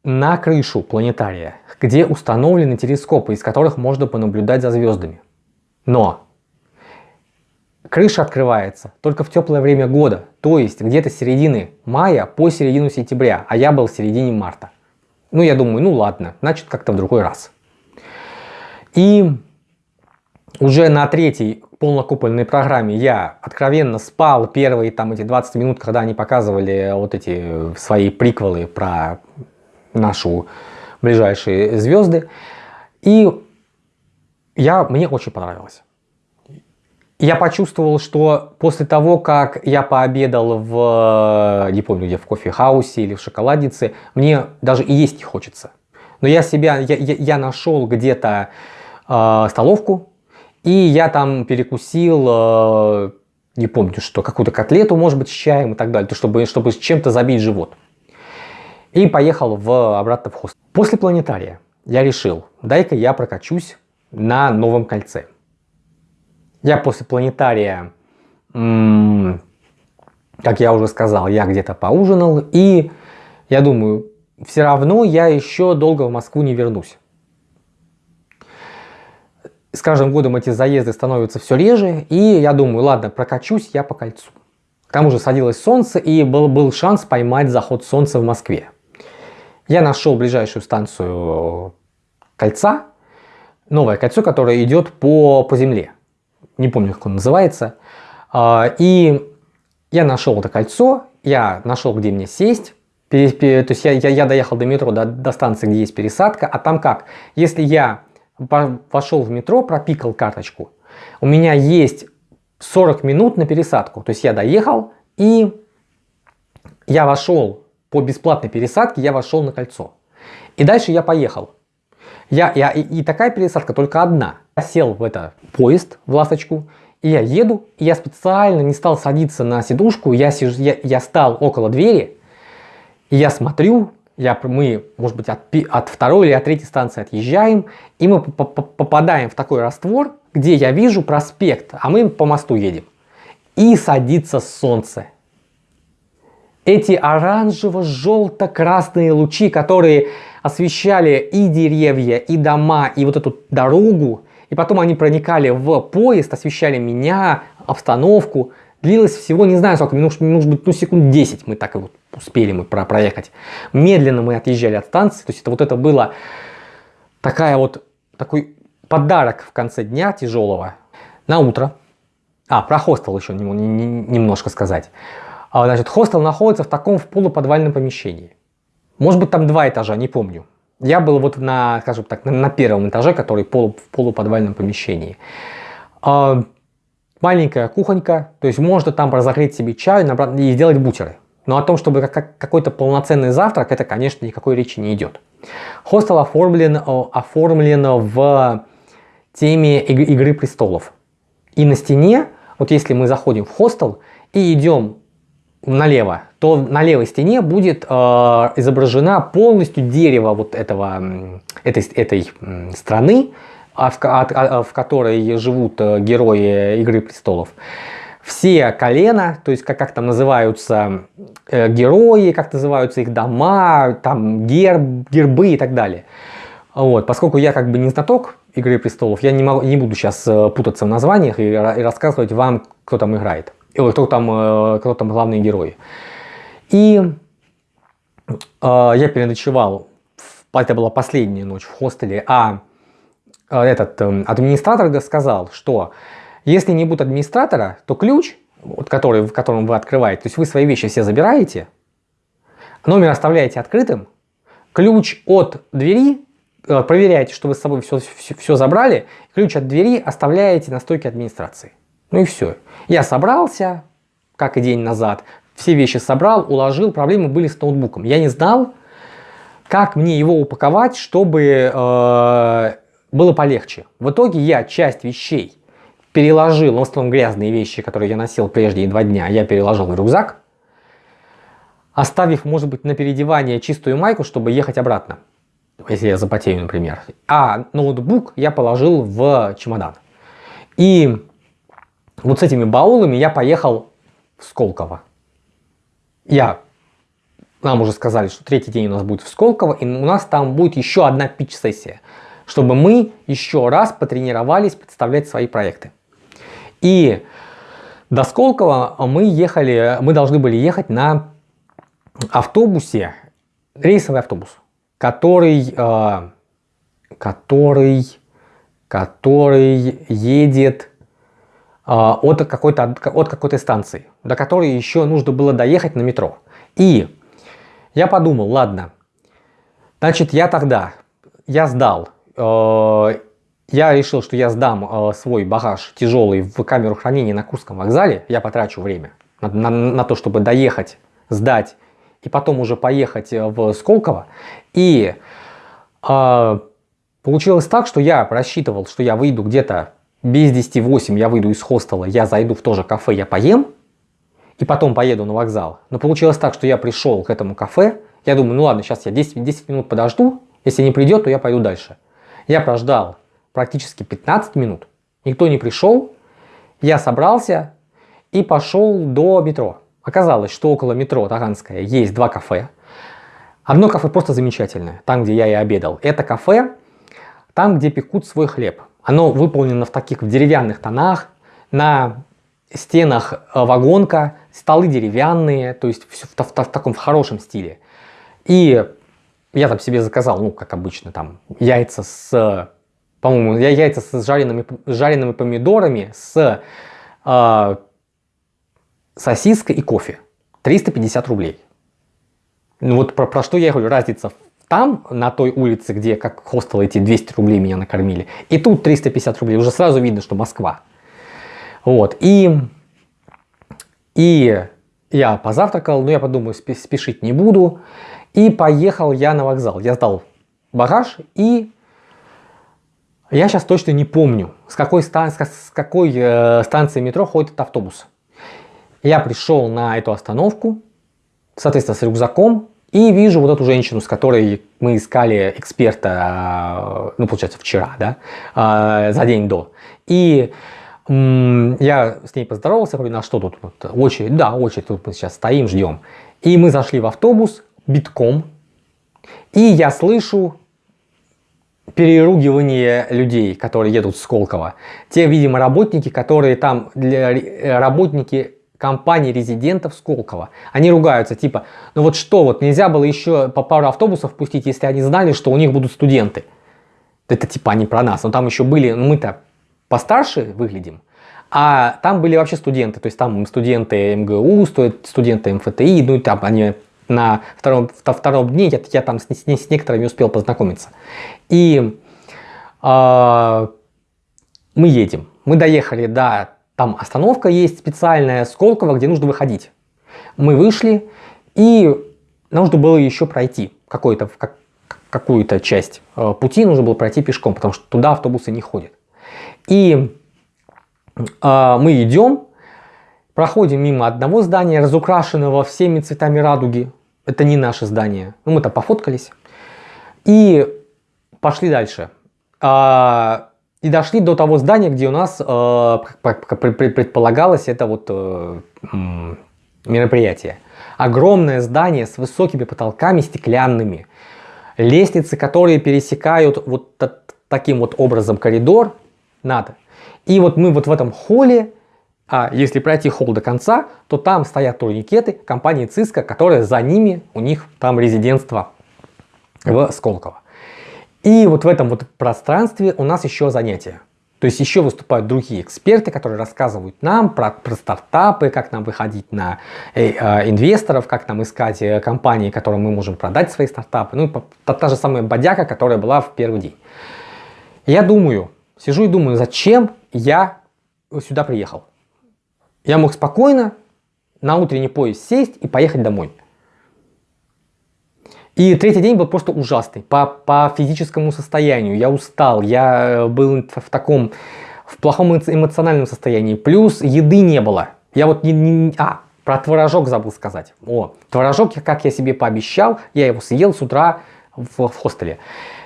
на крышу планетария, где установлены телескопы, из которых можно понаблюдать за звездами. Но Крыша открывается только в теплое время года, то есть где-то с середины мая по середину сентября, а я был в середине марта. Ну, я думаю, ну ладно, значит как-то в другой раз. И уже на третьей полнокупольной программе я откровенно спал первые там эти 20 минут, когда они показывали вот эти свои приквелы про нашу ближайшие звезды. И я, мне очень понравилось я почувствовал, что после того, как я пообедал в, не помню где, в кофе-хаусе или в шоколаднице, мне даже и есть не хочется. Но я себя, я, я, я нашел где-то э, столовку, и я там перекусил, э, не помню что, какую-то котлету, может быть, с чаем и так далее, то, чтобы, чтобы чем-то забить живот. И поехал в, обратно в хост. После планетария я решил, дай-ка я прокачусь на новом кольце. Я после планетария, как я уже сказал, я где-то поужинал. И я думаю, все равно я еще долго в Москву не вернусь. С каждым годом эти заезды становятся все реже. И я думаю, ладно, прокачусь я по кольцу. К тому же садилось солнце и был, был шанс поймать заход солнца в Москве. Я нашел ближайшую станцию кольца, новое кольцо, которое идет по, по земле не помню, как он называется. А, и я нашел это кольцо, я нашел, где мне сесть. То есть я, я, я доехал до метро, до, до станции, где есть пересадка. А там как? Если я вошел в метро, пропикал карточку, у меня есть 40 минут на пересадку. То есть я доехал и я вошел по бесплатной пересадке, я вошел на кольцо. И дальше я поехал. Я, я, и, и такая пересадка только одна. Я сел в это поезд, в ласточку, и я еду, и я специально не стал садиться на сидушку, я, сижу, я, я стал около двери, и я смотрю, я, мы, может быть, от, от второй или от третьей станции отъезжаем, и мы попадаем в такой раствор, где я вижу проспект, а мы по мосту едем. И садится солнце. Эти оранжево-желто-красные лучи, которые освещали и деревья, и дома, и вот эту дорогу, и потом они проникали в поезд, освещали меня, обстановку. Длилось всего, не знаю сколько, минут, может быть, ну секунд 10 мы так вот успели мы про проехать. Медленно мы отъезжали от станции, то есть это вот это было такая вот, такой подарок в конце дня тяжелого. На утро, а, про хостел еще немножко сказать. А, значит, хостел находится в таком в полуподвальном помещении. Может быть там два этажа, не помню. Я был вот на, скажем так, на, первом этаже, который полу, в полуподвальном помещении. А, маленькая кухонька, то есть можно там разогреть себе чай и сделать бутеры. Но о том, чтобы как, какой-то полноценный завтрак, это, конечно, никакой речи не идет. Хостел оформлен, оформлен в теме Игры престолов. И на стене, вот если мы заходим в хостел и идем налево, то на левой стене будет э, изображена полностью дерево вот этого, этой, этой страны, а в, от, а, в которой живут э, герои Игры Престолов. Все колена, то есть как, как там называются э, герои, как называются их дома, там герб, гербы и так далее. Вот, поскольку я как бы не знаток Игры Престолов, я не, могу, не буду сейчас э, путаться в названиях и, и рассказывать вам, кто там играет кто там, э, кто там главные герои. И э, я переночевал это была последняя ночь в хостеле, а э, этот э, администратор сказал, что если не будет администратора, то ключ, вот, который, в котором вы открываете, то есть вы свои вещи все забираете, номер оставляете открытым, ключ от двери, э, проверяете, что вы с собой все, все, все забрали, ключ от двери оставляете на стойке администрации. Ну и все. Я собрался, как и день назад, все вещи собрал, уложил, проблемы были с ноутбуком. Я не знал, как мне его упаковать, чтобы э, было полегче. В итоге я часть вещей переложил, в основном грязные вещи, которые я носил прежде два дня, я переложил в рюкзак, оставив, может быть, на переодевание чистую майку, чтобы ехать обратно, если я запотею, например. А ноутбук я положил в чемодан. И вот с этими баулами я поехал в Сколково. Я нам уже сказали, что третий день у нас будет в Сколково, и у нас там будет еще одна пич-сессия, чтобы мы еще раз потренировались представлять свои проекты. И до Сколково мы ехали, мы должны были ехать на автобусе, рейсовый автобус, который, э, который, который едет от какой-то от какой-то станции, до которой еще нужно было доехать на метро. И я подумал, ладно, значит, я тогда, я сдал, э, я решил, что я сдам э, свой багаж тяжелый в камеру хранения на Курском вокзале, я потрачу время на, на, на то, чтобы доехать, сдать и потом уже поехать э, в Сколково. И э, получилось так, что я рассчитывал, что я выйду где-то без 10-8, я выйду из хостела, я зайду в то же кафе, я поем, и потом поеду на вокзал. Но получилось так, что я пришел к этому кафе, я думаю, ну ладно, сейчас я 10, 10 минут подожду, если не придет, то я пойду дальше. Я прождал практически 15 минут, никто не пришел, я собрался и пошел до метро. Оказалось, что около метро Таганская есть два кафе. Одно кафе просто замечательное, там, где я и обедал. Это кафе, там, где пекут свой хлеб. Оно выполнено в таких в деревянных тонах, на стенах э, вагонка, столы деревянные, то есть все в, в, в таком в хорошем стиле. И я там себе заказал, ну, как обычно, там, яйца с, по-моему, я яйца с жареными, жареными помидорами, с э, сосиской и кофе. 350 рублей. Ну, вот про, про что я говорю, разница там, на той улице, где как хостел эти 200 рублей меня накормили, и тут 350 рублей, уже сразу видно, что Москва. Вот, и и я позавтракал, но я подумаю, спешить не буду. И поехал я на вокзал. Я сдал багаж и я сейчас точно не помню, с какой, стан с какой э, станции метро ходит автобус. Я пришел на эту остановку, соответственно, с рюкзаком, и вижу вот эту женщину, с которой мы искали эксперта, э, ну, получается, вчера, да, э, за день до. И я с ней поздоровался, говорю, на что тут? Вот, очередь, да, очередь, тут мы сейчас стоим, ждем. И мы зашли в автобус битком, и я слышу переругивание людей, которые едут с Сколково. Те, видимо, работники, которые там, для, работники компании резидентов Сколково. Они ругаются, типа, ну вот что, вот нельзя было еще по пару автобусов пустить, если они знали, что у них будут студенты. Это типа они про нас, но там еще были, ну мы-то постарше выглядим. А там были вообще студенты, то есть там студенты МГУ, студенты МФТИ, ну и там они на втором, втором дне я, я там с, с, с некоторыми успел познакомиться. И э, мы едем, мы доехали до, там остановка есть специальная, Сколково, где нужно выходить. Мы вышли и нужно было еще пройти какой-то, как, какую-то часть э, пути нужно было пройти пешком, потому что туда автобусы не ходят. И э, мы идем, проходим мимо одного здания, разукрашенного всеми цветами радуги. Это не наше здание. Ну, мы там пофоткались. И пошли дальше. Э, и дошли до того здания, где у нас, э, предполагалось, это вот э, мероприятие. Огромное здание с высокими потолками стеклянными. Лестницы, которые пересекают вот таким вот образом коридор надо. И вот мы вот в этом холле, а если пройти холл до конца, то там стоят турникеты компании Cisco, которая за ними, у них там резидентство в Сколково. И вот в этом вот пространстве у нас еще занятия. То есть еще выступают другие эксперты, которые рассказывают нам про, про стартапы, как нам выходить на э, э, инвесторов, как нам искать э, компании, которым мы можем продать свои стартапы. Ну, та, та же самая бодяка, которая была в первый день. Я думаю, сижу и думаю, зачем я сюда приехал. Я мог спокойно на утренний поезд сесть и поехать домой. И третий день был просто ужасный по, по физическому состоянию. Я устал, я э, был в таком, в плохом эмоциональном состоянии. Плюс еды не было. Я вот не, не а, про творожок забыл сказать. О, творожок, как я себе пообещал, я его съел с утра в, в хостеле.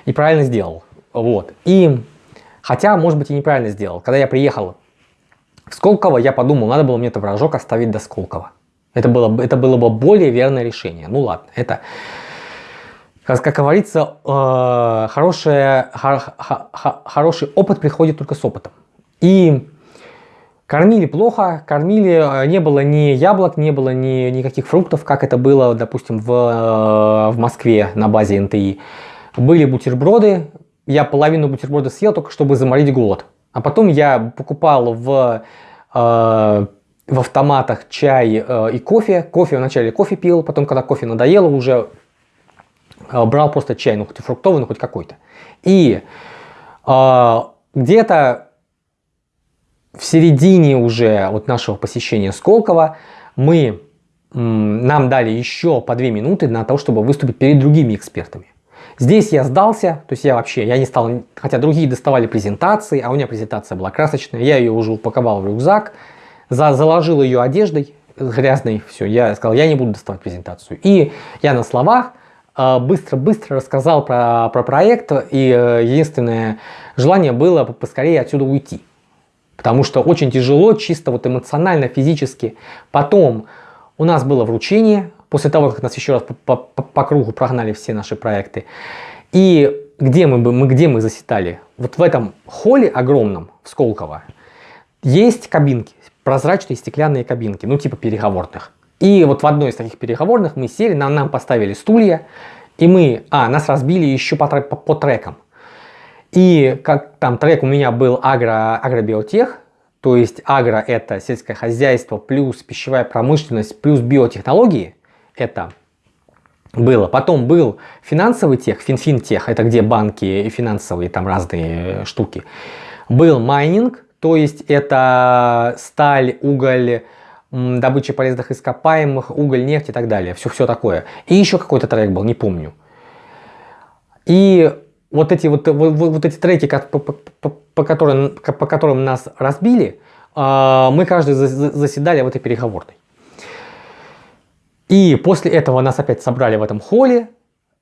И правильно сделал. Вот. И, хотя, может быть, и неправильно сделал. Когда я приехал в Сколково, я подумал, надо было мне творожок оставить до Сколково. Это было, это было бы более верное решение. Ну ладно, это как, как говорится, э, хорошее, хор, хор, хороший опыт приходит только с опытом. И кормили плохо, кормили, э, не было ни яблок, не было ни никаких фруктов, как это было, допустим, в, э, в Москве на базе НТИ. Были бутерброды, я половину бутерброда съел только чтобы заморить голод. А потом я покупал в, э, в автоматах чай э, и кофе. Кофе вначале кофе пил, потом, когда кофе надоело, уже брал просто чай, ну хоть и фруктовый, ну хоть какой-то. И э, где-то в середине уже вот нашего посещения Сколково мы, нам дали еще по две минуты на то, чтобы выступить перед другими экспертами. Здесь я сдался, то есть я вообще, я не стал, хотя другие доставали презентации, а у меня презентация была красочная, я ее уже упаковал в рюкзак, за, заложил ее одеждой грязной, все, я сказал, я не буду доставать презентацию. И я на словах а, быстро-быстро рассказал про, про проект, и э, единственное желание было поскорее отсюда уйти. Потому что очень тяжело, чисто вот эмоционально, физически. Потом у нас было вручение, после того, как нас еще раз по, по, по кругу прогнали все наши проекты. И где мы, мы, где мы заседали? Вот в этом холле огромном, в Сколково, есть кабинки, прозрачные стеклянные кабинки, ну типа переговорных. И вот в одной из таких переговорных мы сели, нам, нам поставили стулья, и мы, а, нас разбили еще по, по, по трекам. И как там трек у меня был агро, агробиотех, то есть агро это сельское хозяйство плюс пищевая промышленность плюс биотехнологии, это было. Потом был финансовый тех, финфинтех, это где банки и финансовые там разные штуки. Был майнинг, то есть это сталь, уголь, добыча полезных ископаемых, уголь, нефть и так далее. Все, все такое. И еще какой-то трек был, не помню. И вот эти, вот, вот, вот эти треки, по, по, по, по, которым, по которым нас разбили, а, мы каждый заседали в этой переговорной. И после этого нас опять собрали в этом холле.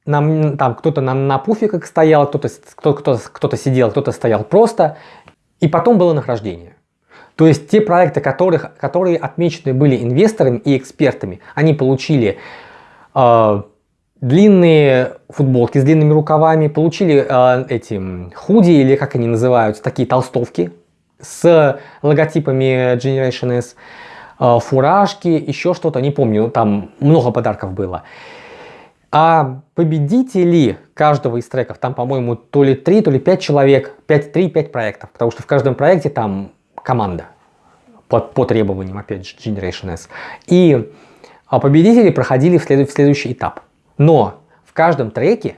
Нам, там кто-то на, на пуфиках стоял, кто-то кто, кто, сидел, кто-то стоял просто. И потом было награждение. То есть те проекты, которых, которые отмечены были инвесторами и экспертами, они получили э, длинные футболки с длинными рукавами, получили э, эти худи или как они называются, такие толстовки с логотипами Generation S, э, фуражки, еще что-то, не помню, там много подарков было. А победители каждого из треков, там, по-моему, то ли 3, то ли 5 человек, 5-3-5 проектов, потому что в каждом проекте там команда по, по требованиям, опять же, Generation S. И а, победители проходили в, след, в следующий этап. Но в каждом треке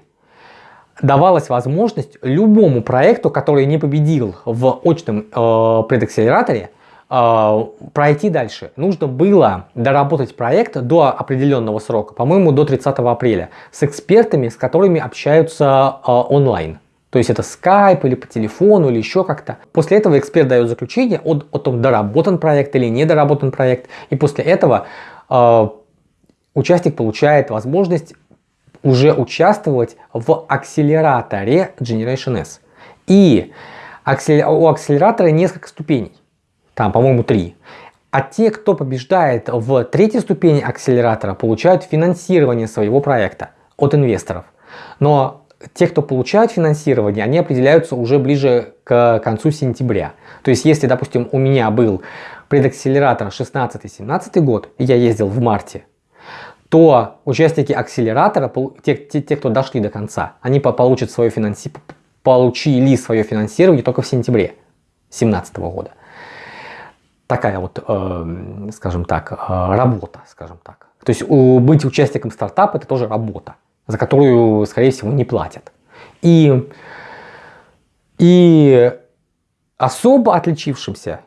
давалась возможность любому проекту, который не победил в очном э, предакселераторе, э, пройти дальше. Нужно было доработать проект до определенного срока, по-моему, до 30 апреля, с экспертами, с которыми общаются э, онлайн. То есть это скайп или по телефону или еще как-то. После этого эксперт дает заключение о, о том, доработан проект или не доработан проект. И после этого э, участник получает возможность уже участвовать в акселераторе Generation S. И у акселератора несколько ступеней. Там, по-моему, три. А те, кто побеждает в третьей ступени акселератора, получают финансирование своего проекта от инвесторов. Но те, кто получают финансирование, они определяются уже ближе к концу сентября. То есть, если, допустим, у меня был предакселератор 16-17 год, и я ездил в марте, то участники акселератора, те, те, те кто дошли до конца, они получат свое финанси... получили свое финансирование только в сентябре 2017 года. Такая вот, э, скажем так, э, работа, скажем так. То есть у, быть участником стартапа это тоже работа, за которую, скорее всего, не платят. И, и особо отличившимся,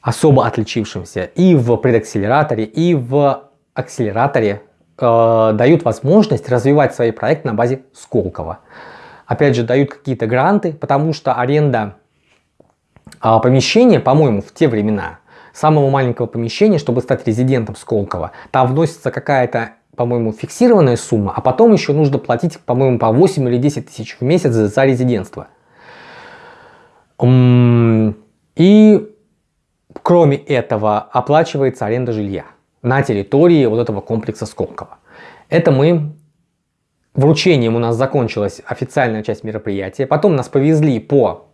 особо отличившимся и в предакселераторе, и в акселераторе э, дают возможность развивать свои проекты на базе Сколково. Опять же, дают какие-то гранты, потому что аренда э, помещения, по-моему, в те времена, самого маленького помещения, чтобы стать резидентом Сколково, там вносится какая-то по-моему, фиксированная сумма, а потом еще нужно платить, по-моему, по 8 или 10 тысяч в месяц за резидентство. И кроме этого оплачивается аренда жилья на территории вот этого комплекса Сколково. Это мы вручением у нас закончилась официальная часть мероприятия. Потом нас повезли по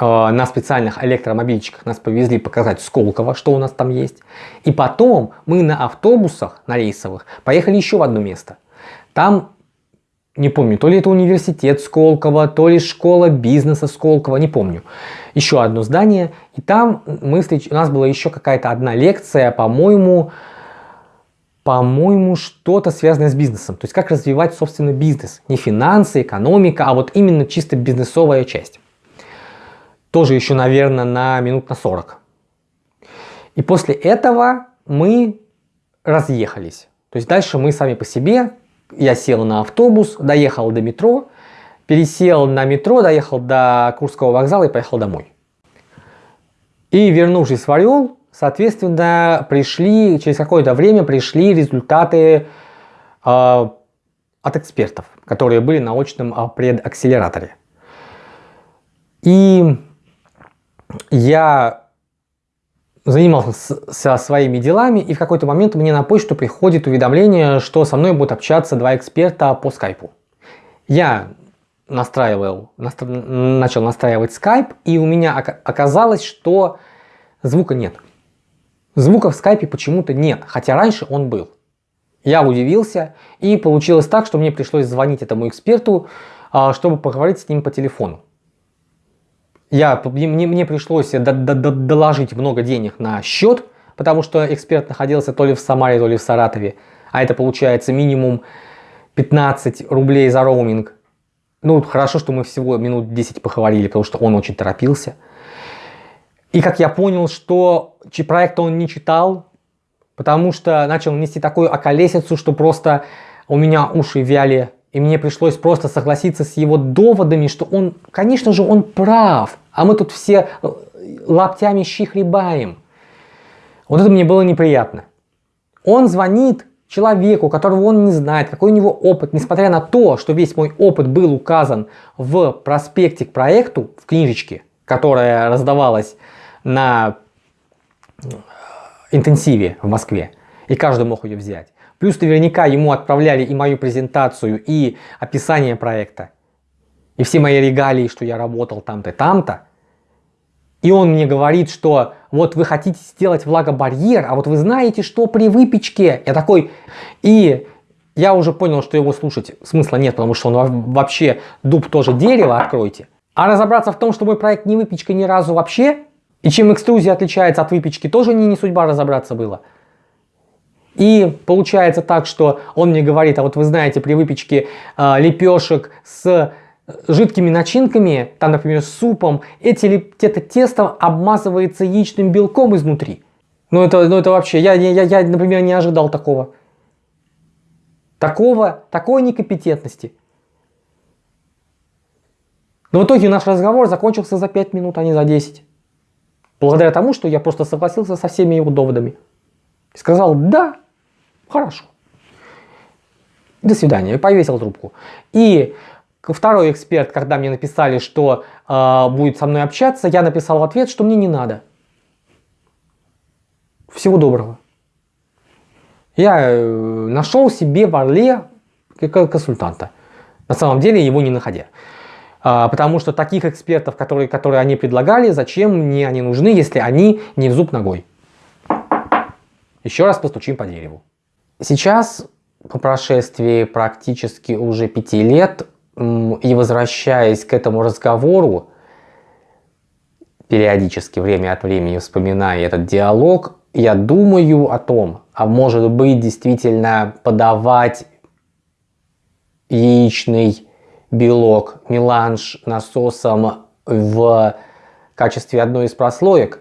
на специальных электромобильчиках нас повезли показать Сколково, что у нас там есть. И потом мы на автобусах, на рейсовых, поехали еще в одно место. Там не помню, то ли это университет Сколково, то ли школа бизнеса Сколково, не помню. Еще одно здание, и там мы встреч... у нас была еще какая-то одна лекция, по-моему, по-моему, что-то связанное с бизнесом. То есть как развивать собственно бизнес. Не финансы, экономика, а вот именно чисто бизнесовая часть. Тоже еще, наверное, на минут на 40. И после этого мы разъехались. То есть дальше мы сами по себе я сел на автобус, доехал до метро, пересел на метро, доехал до Курского вокзала и поехал домой. И вернувшись в Орел, соответственно, пришли, через какое-то время пришли результаты э, от экспертов, которые были на очном э, предакселераторе. И я занимался своими делами, и в какой-то момент мне на почту приходит уведомление, что со мной будут общаться два эксперта по скайпу. Я настраивал, настра... начал настраивать скайп, и у меня оказалось, что звука нет. Звука в скайпе почему-то нет, хотя раньше он был. Я удивился, и получилось так, что мне пришлось звонить этому эксперту, а, чтобы поговорить с ним по телефону я, мне, мне пришлось доложить много денег на счет, потому что эксперт находился то ли в Самаре, то ли в Саратове. А это получается минимум 15 рублей за роуминг. Ну, хорошо, что мы всего минут 10 поговорили, потому что он очень торопился. И как я понял, что проект он не читал, потому что начал нести такую околесицу, что просто у меня уши вяли. И мне пришлось просто согласиться с его доводами, что он, конечно же, он прав. А мы тут все э, лаптями щи хлебаем. Вот это мне было неприятно. Он звонит человеку, которого он не знает, какой у него опыт, несмотря на то, что весь мой опыт был указан в проспекте к проекту, в книжечке, которая раздавалась на э, интенсиве в Москве, и каждый мог ее взять. Плюс наверняка ему отправляли и мою презентацию, и описание проекта и все мои регалии, что я работал там-то, там-то, и он мне говорит, что вот вы хотите сделать влагобарьер, а вот вы знаете, что при выпечке, я такой, и я уже понял, что его слушать смысла нет, потому что он вообще дуб тоже дерево, откройте. А разобраться в том, что мой проект не выпечка ни разу вообще, и чем экструзия отличается от выпечки, тоже не, не судьба разобраться было. И получается так, что он мне говорит, а вот вы знаете, при выпечке э, лепешек с жидкими начинками, там, например, супом, эти, это тесто обмазывается яичным белком изнутри. Ну это, ну это вообще, я, я, я, например, не ожидал такого. Такого, такой некомпетентности. Но в итоге наш разговор закончился за 5 минут, а не за 10. Благодаря тому, что я просто согласился со всеми его доводами. И сказал, да, хорошо. До свидания. Повесил трубку. И Второй эксперт, когда мне написали, что э, будет со мной общаться, я написал в ответ, что мне не надо. Всего доброго. Я э, нашел себе в Орле консультанта. На самом деле его не находя. А, потому что таких экспертов, которые, которые они предлагали, зачем мне они нужны, если они не в зуб ногой. Еще раз постучим по дереву. Сейчас по прошествии практически уже пяти лет и возвращаясь к этому разговору, периодически, время от времени вспоминая этот диалог, я думаю о том, а может быть действительно подавать яичный белок, меланж насосом в качестве одной из прослоек.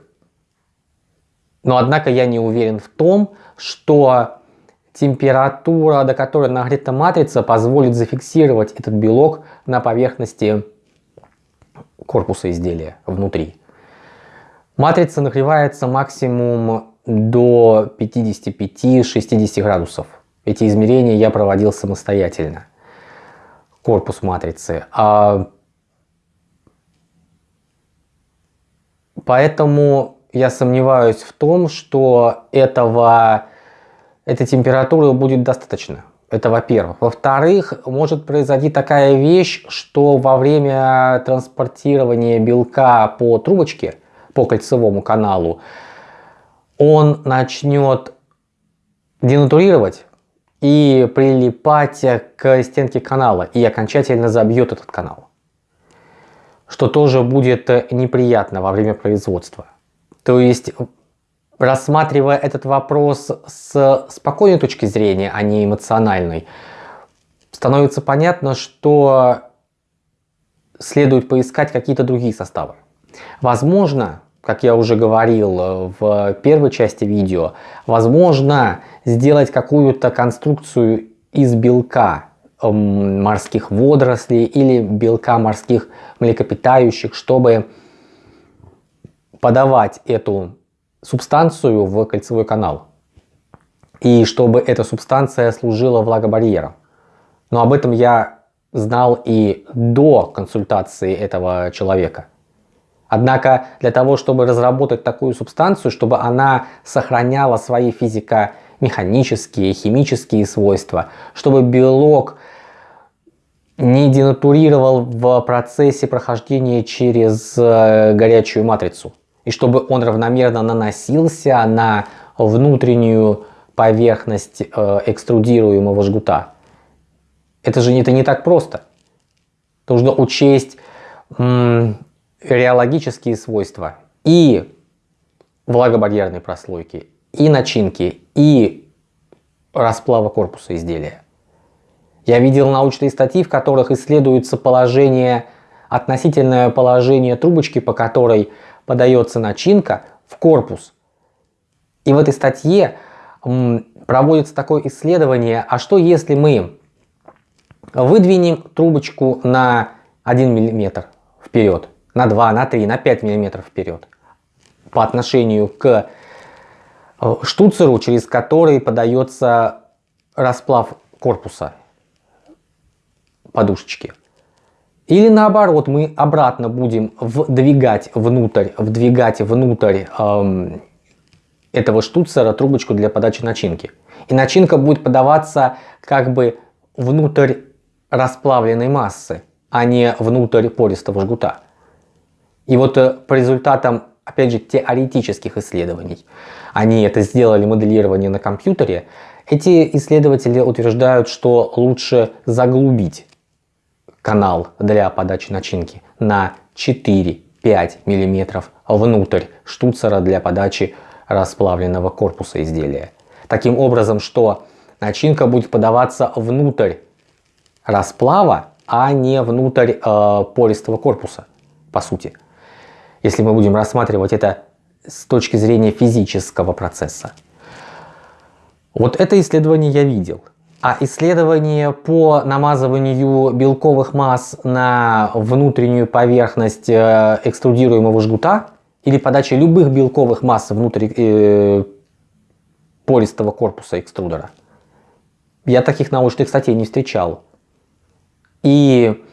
Но однако я не уверен в том, что температура, до которой нагрета матрица, позволит зафиксировать этот белок на поверхности корпуса изделия внутри. Матрица нагревается максимум до 55-60 градусов. Эти измерения я проводил самостоятельно. Корпус матрицы. А поэтому я сомневаюсь в том, что этого, этой температуры будет достаточно. Это во-первых. Во-вторых, может произойти такая вещь, что во время транспортирования белка по трубочке, по кольцевому каналу, он начнет денатурировать и прилипать к стенке канала и окончательно забьет этот канал. Что тоже будет неприятно во время производства. То есть, рассматривая этот вопрос с спокойной точки зрения, а не эмоциональной, становится понятно, что следует поискать какие-то другие составы. Возможно, как я уже говорил в первой части видео, возможно сделать какую-то конструкцию из белка морских водорослей или белка морских млекопитающих, чтобы подавать эту субстанцию в кольцевой канал. И чтобы эта субстанция служила влагобарьером. Но об этом я знал и до консультации этого человека. Однако для того, чтобы разработать такую субстанцию, чтобы она сохраняла свои физико-механические, химические свойства, чтобы белок не денатурировал в процессе прохождения через э, горячую матрицу, и чтобы он равномерно наносился на внутреннюю поверхность э, экструдируемого жгута. Это же это не так просто. Нужно учесть реологические свойства и влагобарьерной прослойки, и начинки, и расплава корпуса изделия. Я видел научные статьи, в которых исследуется положение, относительное положение трубочки, по которой подается начинка в корпус. И в этой статье проводится такое исследование, а что если мы выдвинем трубочку на 1 мм вперед, на 2, на 3, на 5 мм вперед по отношению к э, штуцеру, через который подается расплав корпуса подушечки. Или наоборот, мы обратно будем вдвигать внутрь, вдвигать внутрь эм, этого штуцера трубочку для подачи начинки. И начинка будет подаваться как бы внутрь расплавленной массы, а не внутрь пористого жгута. И вот э, по результатам, опять же, теоретических исследований, они это сделали моделирование на компьютере, эти исследователи утверждают, что лучше заглубить канал для подачи начинки на 4-5 мм внутрь штуцера для подачи расплавленного корпуса изделия. Таким образом, что начинка будет подаваться внутрь расплава, а не внутрь э, пористого корпуса, по сути. Если мы будем рассматривать это с точки зрения физического процесса. Вот это исследование я видел. А исследование по намазыванию белковых масс на внутреннюю поверхность э, экструдируемого жгута или подаче любых белковых масс внутрь э, пористого корпуса экструдера. Я таких научных статей не встречал. И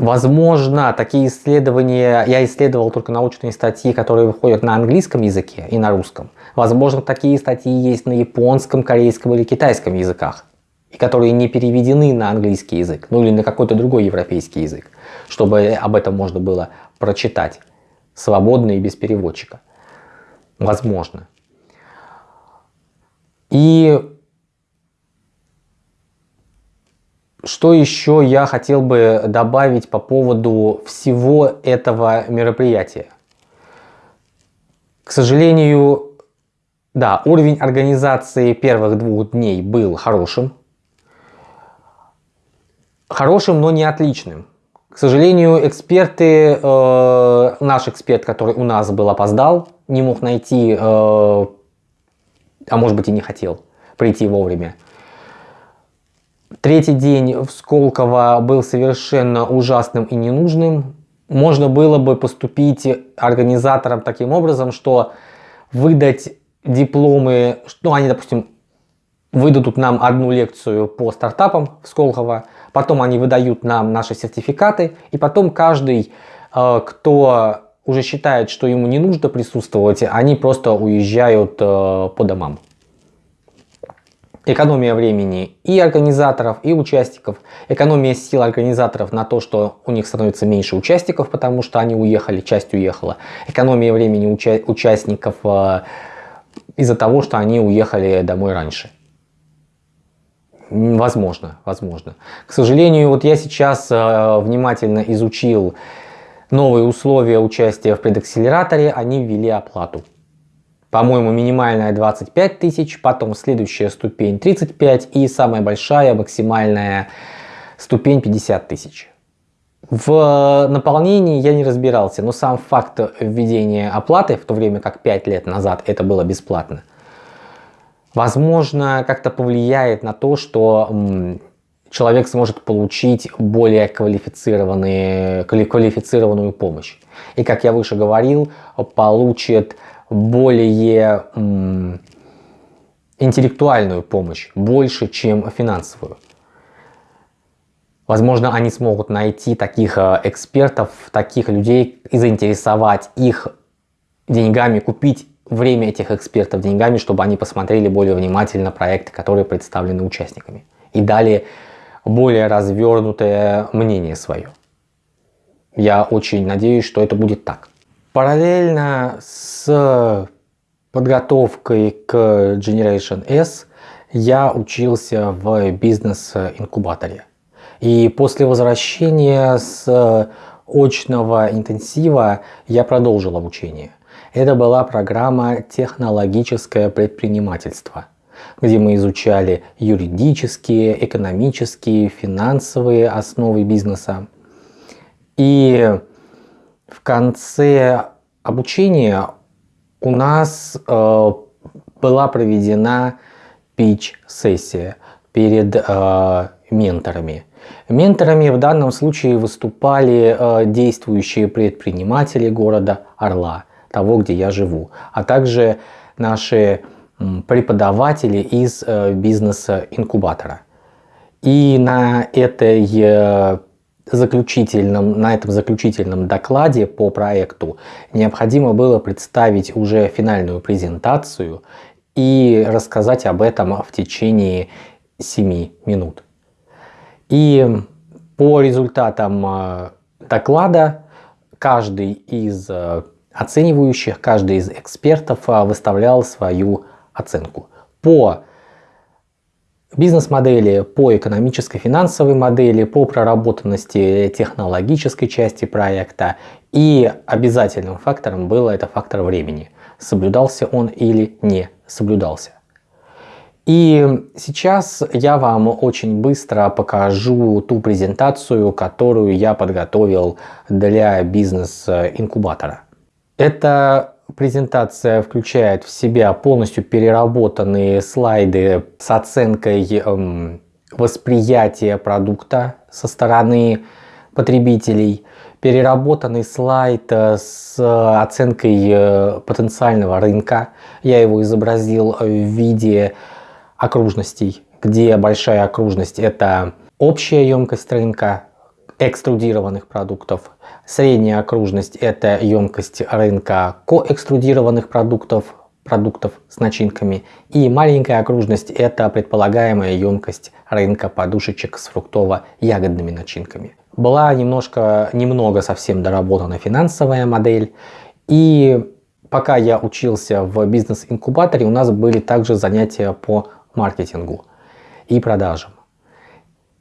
Возможно, такие исследования, я исследовал только научные статьи, которые выходят на английском языке и на русском. Возможно, такие статьи есть на японском, корейском или китайском языках, и которые не переведены на английский язык, ну или на какой-то другой европейский язык, чтобы об этом можно было прочитать свободно и без переводчика. Возможно. И Что еще я хотел бы добавить по поводу всего этого мероприятия? К сожалению, да, уровень организации первых двух дней был хорошим. Хорошим, но не отличным. К сожалению, эксперты, э, наш эксперт, который у нас был, опоздал, не мог найти, э, а может быть и не хотел прийти вовремя. Третий день в Сколково был совершенно ужасным и ненужным. Можно было бы поступить организаторам таким образом, что выдать дипломы, ну они, допустим, выдадут нам одну лекцию по стартапам в Сколково, потом они выдают нам наши сертификаты, и потом каждый, э, кто уже считает, что ему не нужно присутствовать, они просто уезжают э, по домам экономия времени и организаторов, и участников, экономия сил организаторов на то, что у них становится меньше участников, потому что они уехали, часть уехала, экономия времени уча участников э, из-за того, что они уехали домой раньше. Возможно, возможно. К сожалению, вот я сейчас э, внимательно изучил новые условия участия в предакселераторе, они ввели оплату. По-моему, минимальная 25 тысяч, потом следующая ступень 35 и самая большая максимальная ступень 50 тысяч. В наполнении я не разбирался, но сам факт введения оплаты, в то время как 5 лет назад это было бесплатно, возможно, как-то повлияет на то, что человек сможет получить более квалифицированную помощь. И, как я выше говорил, получит более интеллектуальную помощь, больше, чем финансовую. Возможно, они смогут найти таких э, экспертов, таких людей и заинтересовать их деньгами, купить время этих экспертов деньгами, чтобы они посмотрели более внимательно проекты, которые представлены участниками. И дали более развернутое мнение свое. Я очень надеюсь, что это будет так. Параллельно с подготовкой к Generation S я учился в бизнес-инкубаторе. И после возвращения с очного интенсива я продолжил обучение. Это была программа «Технологическое предпринимательство», где мы изучали юридические, экономические, финансовые основы бизнеса. И в конце обучения у нас э, была проведена пич-сессия перед э, менторами. Менторами в данном случае выступали э, действующие предприниматели города Орла, того, где я живу, а также наши преподаватели из э, бизнеса-инкубатора. И на этой э, заключительном, на этом заключительном докладе по проекту необходимо было представить уже финальную презентацию и рассказать об этом в течение 7 минут. И по результатам э, доклада каждый из э, оценивающих, каждый из экспертов э, выставлял свою оценку. По бизнес-модели, по экономической финансовой модели, по проработанности технологической части проекта. И обязательным фактором было это фактор времени. Соблюдался он или не соблюдался. И сейчас я вам очень быстро покажу ту презентацию, которую я подготовил для бизнес-инкубатора. Это презентация включает в себя полностью переработанные слайды с оценкой эм, восприятия продукта со стороны потребителей, переработанный слайд э, с оценкой э, потенциального рынка. Я его изобразил в виде окружностей, где большая окружность это общая емкость рынка экструдированных продуктов, Средняя окружность – это емкость рынка коэкструдированных продуктов, продуктов с начинками. И маленькая окружность – это предполагаемая емкость рынка подушечек с фруктово-ягодными начинками. Была немножко, немного совсем доработана финансовая модель. И пока я учился в бизнес-инкубаторе, у нас были также занятия по маркетингу и продажам.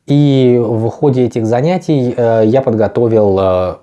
И в ходе этих занятий э, я подготовил э,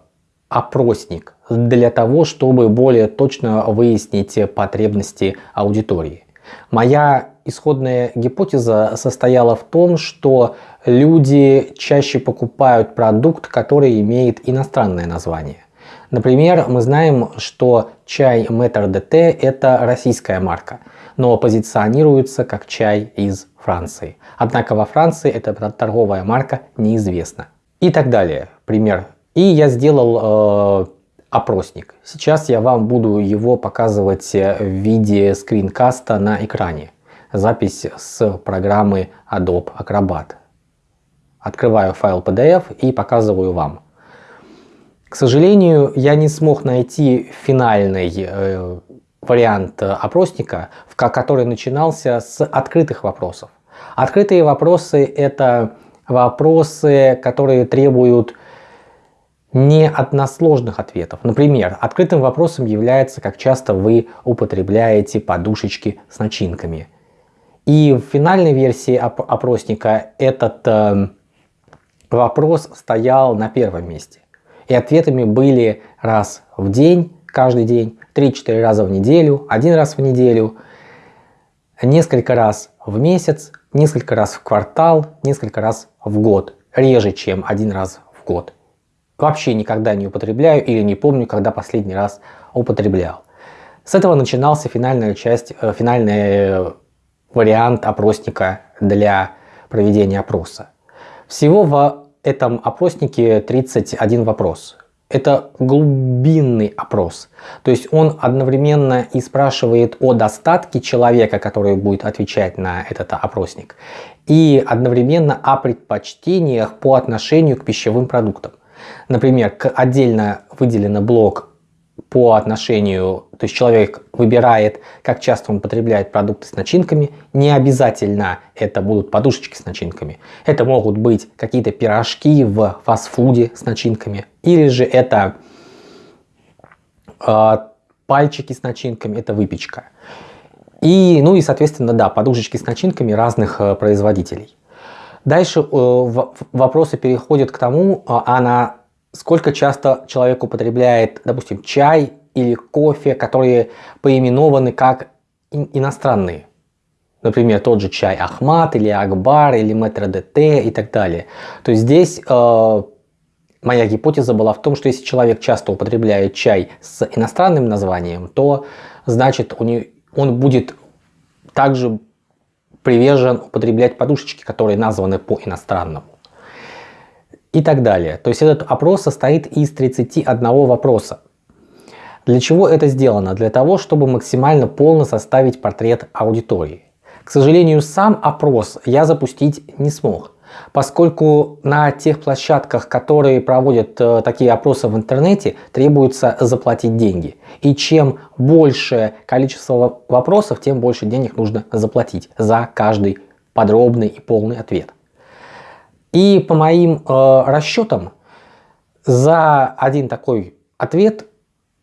опросник для того, чтобы более точно выяснить потребности аудитории. Моя исходная гипотеза состояла в том, что люди чаще покупают продукт, который имеет иностранное название. Например, мы знаем, что чай Метр ДТ это российская марка, но позиционируется как чай из Франции. Однако во Франции эта торговая марка неизвестна. И так далее. Пример. И я сделал э, опросник. Сейчас я вам буду его показывать в виде скринкаста на экране. Запись с программы Adobe Acrobat. Открываю файл PDF и показываю вам. К сожалению, я не смог найти финальный э, вариант опросника, который начинался с открытых вопросов. Открытые вопросы – это вопросы, которые требуют не односложных ответов. Например, открытым вопросом является, как часто вы употребляете подушечки с начинками. И в финальной версии опросника этот э, вопрос стоял на первом месте. И ответами были раз в день, каждый день, 3-4 раза в неделю, один раз в неделю, несколько раз в месяц, несколько раз в квартал, несколько раз в год. Реже, чем один раз в год. Вообще никогда не употребляю или не помню, когда последний раз употреблял. С этого начинался финальная часть, э, финальный э, вариант опросника для проведения опроса. Всего в этом опроснике 31 вопрос. Это глубинный опрос. То есть он одновременно и спрашивает о достатке человека, который будет отвечать на этот опросник, и одновременно о предпочтениях по отношению к пищевым продуктам. Например, отдельно выделен блок по отношению, то есть человек выбирает, как часто он потребляет продукты с начинками. Не обязательно это будут подушечки с начинками. Это могут быть какие-то пирожки в фастфуде с начинками. Или же это э, пальчики с начинками, это выпечка. И, ну и, соответственно, да, подушечки с начинками разных э, производителей. Дальше э, вопросы переходят к тому, а на сколько часто человек употребляет, допустим, чай или кофе, которые поименованы как иностранные. Например, тот же чай Ахмат или Акбар или Метро ДТ и так далее. То есть здесь э, моя гипотеза была в том, что если человек часто употребляет чай с иностранным названием, то значит он будет также привержен употреблять подушечки, которые названы по иностранному и так далее. То есть этот опрос состоит из 31 вопроса. Для чего это сделано? Для того, чтобы максимально полно составить портрет аудитории. К сожалению, сам опрос я запустить не смог, поскольку на тех площадках, которые проводят э, такие опросы в интернете, требуется заплатить деньги. И чем больше количество вопросов, тем больше денег нужно заплатить за каждый подробный и полный ответ. И по моим э, расчетам, за один такой ответ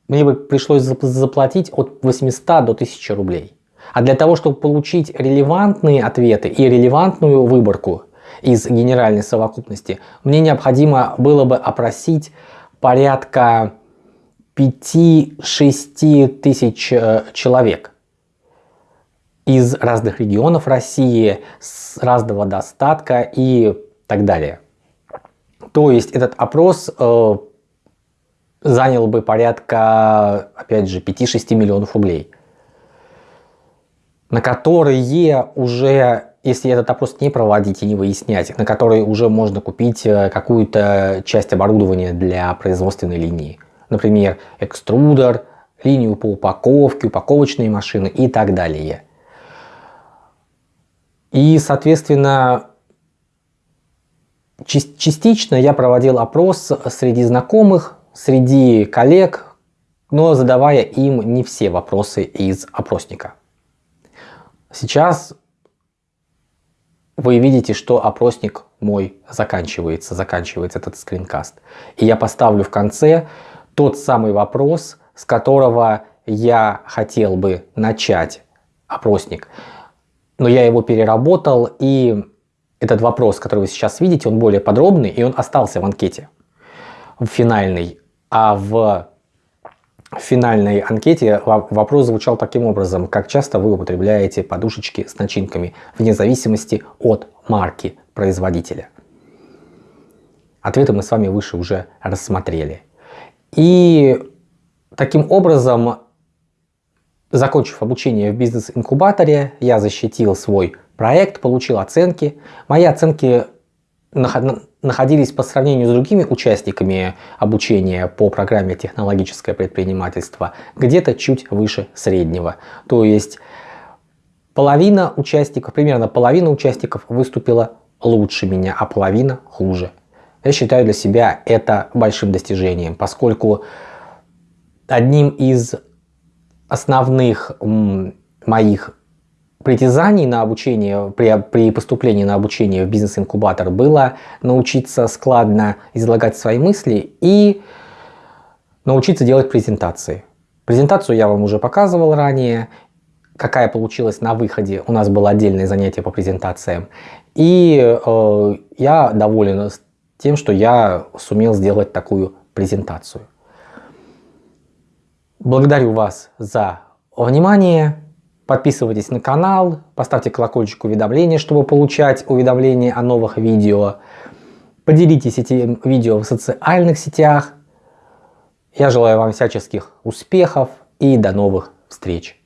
мне бы пришлось заплатить от 800 до 1000 рублей. А для того, чтобы получить релевантные ответы и релевантную выборку из генеральной совокупности, мне необходимо было бы опросить порядка 5-6 тысяч э, человек из разных регионов России, с разного достатка и так далее. То есть этот опрос э, занял бы порядка, опять же, 5-6 миллионов рублей, на которые уже, если этот опрос не проводить и не выяснять, на которые уже можно купить э, какую-то часть оборудования для производственной линии. Например, экструдер, линию по упаковке, упаковочные машины и так далее. И, соответственно, Частично я проводил опрос среди знакомых, среди коллег, но задавая им не все вопросы из опросника. Сейчас вы видите, что опросник мой заканчивается, заканчивается этот скринкаст. И я поставлю в конце тот самый вопрос, с которого я хотел бы начать опросник. Но я его переработал и этот вопрос, который вы сейчас видите, он более подробный, и он остался в анкете, в финальной. А в финальной анкете вопрос звучал таким образом, как часто вы употребляете подушечки с начинками, вне зависимости от марки производителя. Ответы мы с вами выше уже рассмотрели. И таким образом, закончив обучение в бизнес-инкубаторе, я защитил свой проект, получил оценки. Мои оценки находились по сравнению с другими участниками обучения по программе «Технологическое предпринимательство» где-то чуть выше среднего. То есть половина участников, примерно половина участников выступила лучше меня, а половина хуже. Я считаю для себя это большим достижением, поскольку одним из основных моих притязаний на обучение, при, при поступлении на обучение в бизнес-инкубатор было научиться складно излагать свои мысли и научиться делать презентации. Презентацию я вам уже показывал ранее, какая получилась на выходе. У нас было отдельное занятие по презентациям. И э, я доволен тем, что я сумел сделать такую презентацию. Благодарю вас за внимание. Подписывайтесь на канал, поставьте колокольчик уведомления, чтобы получать уведомления о новых видео. Поделитесь этим видео в социальных сетях. Я желаю вам всяческих успехов и до новых встреч.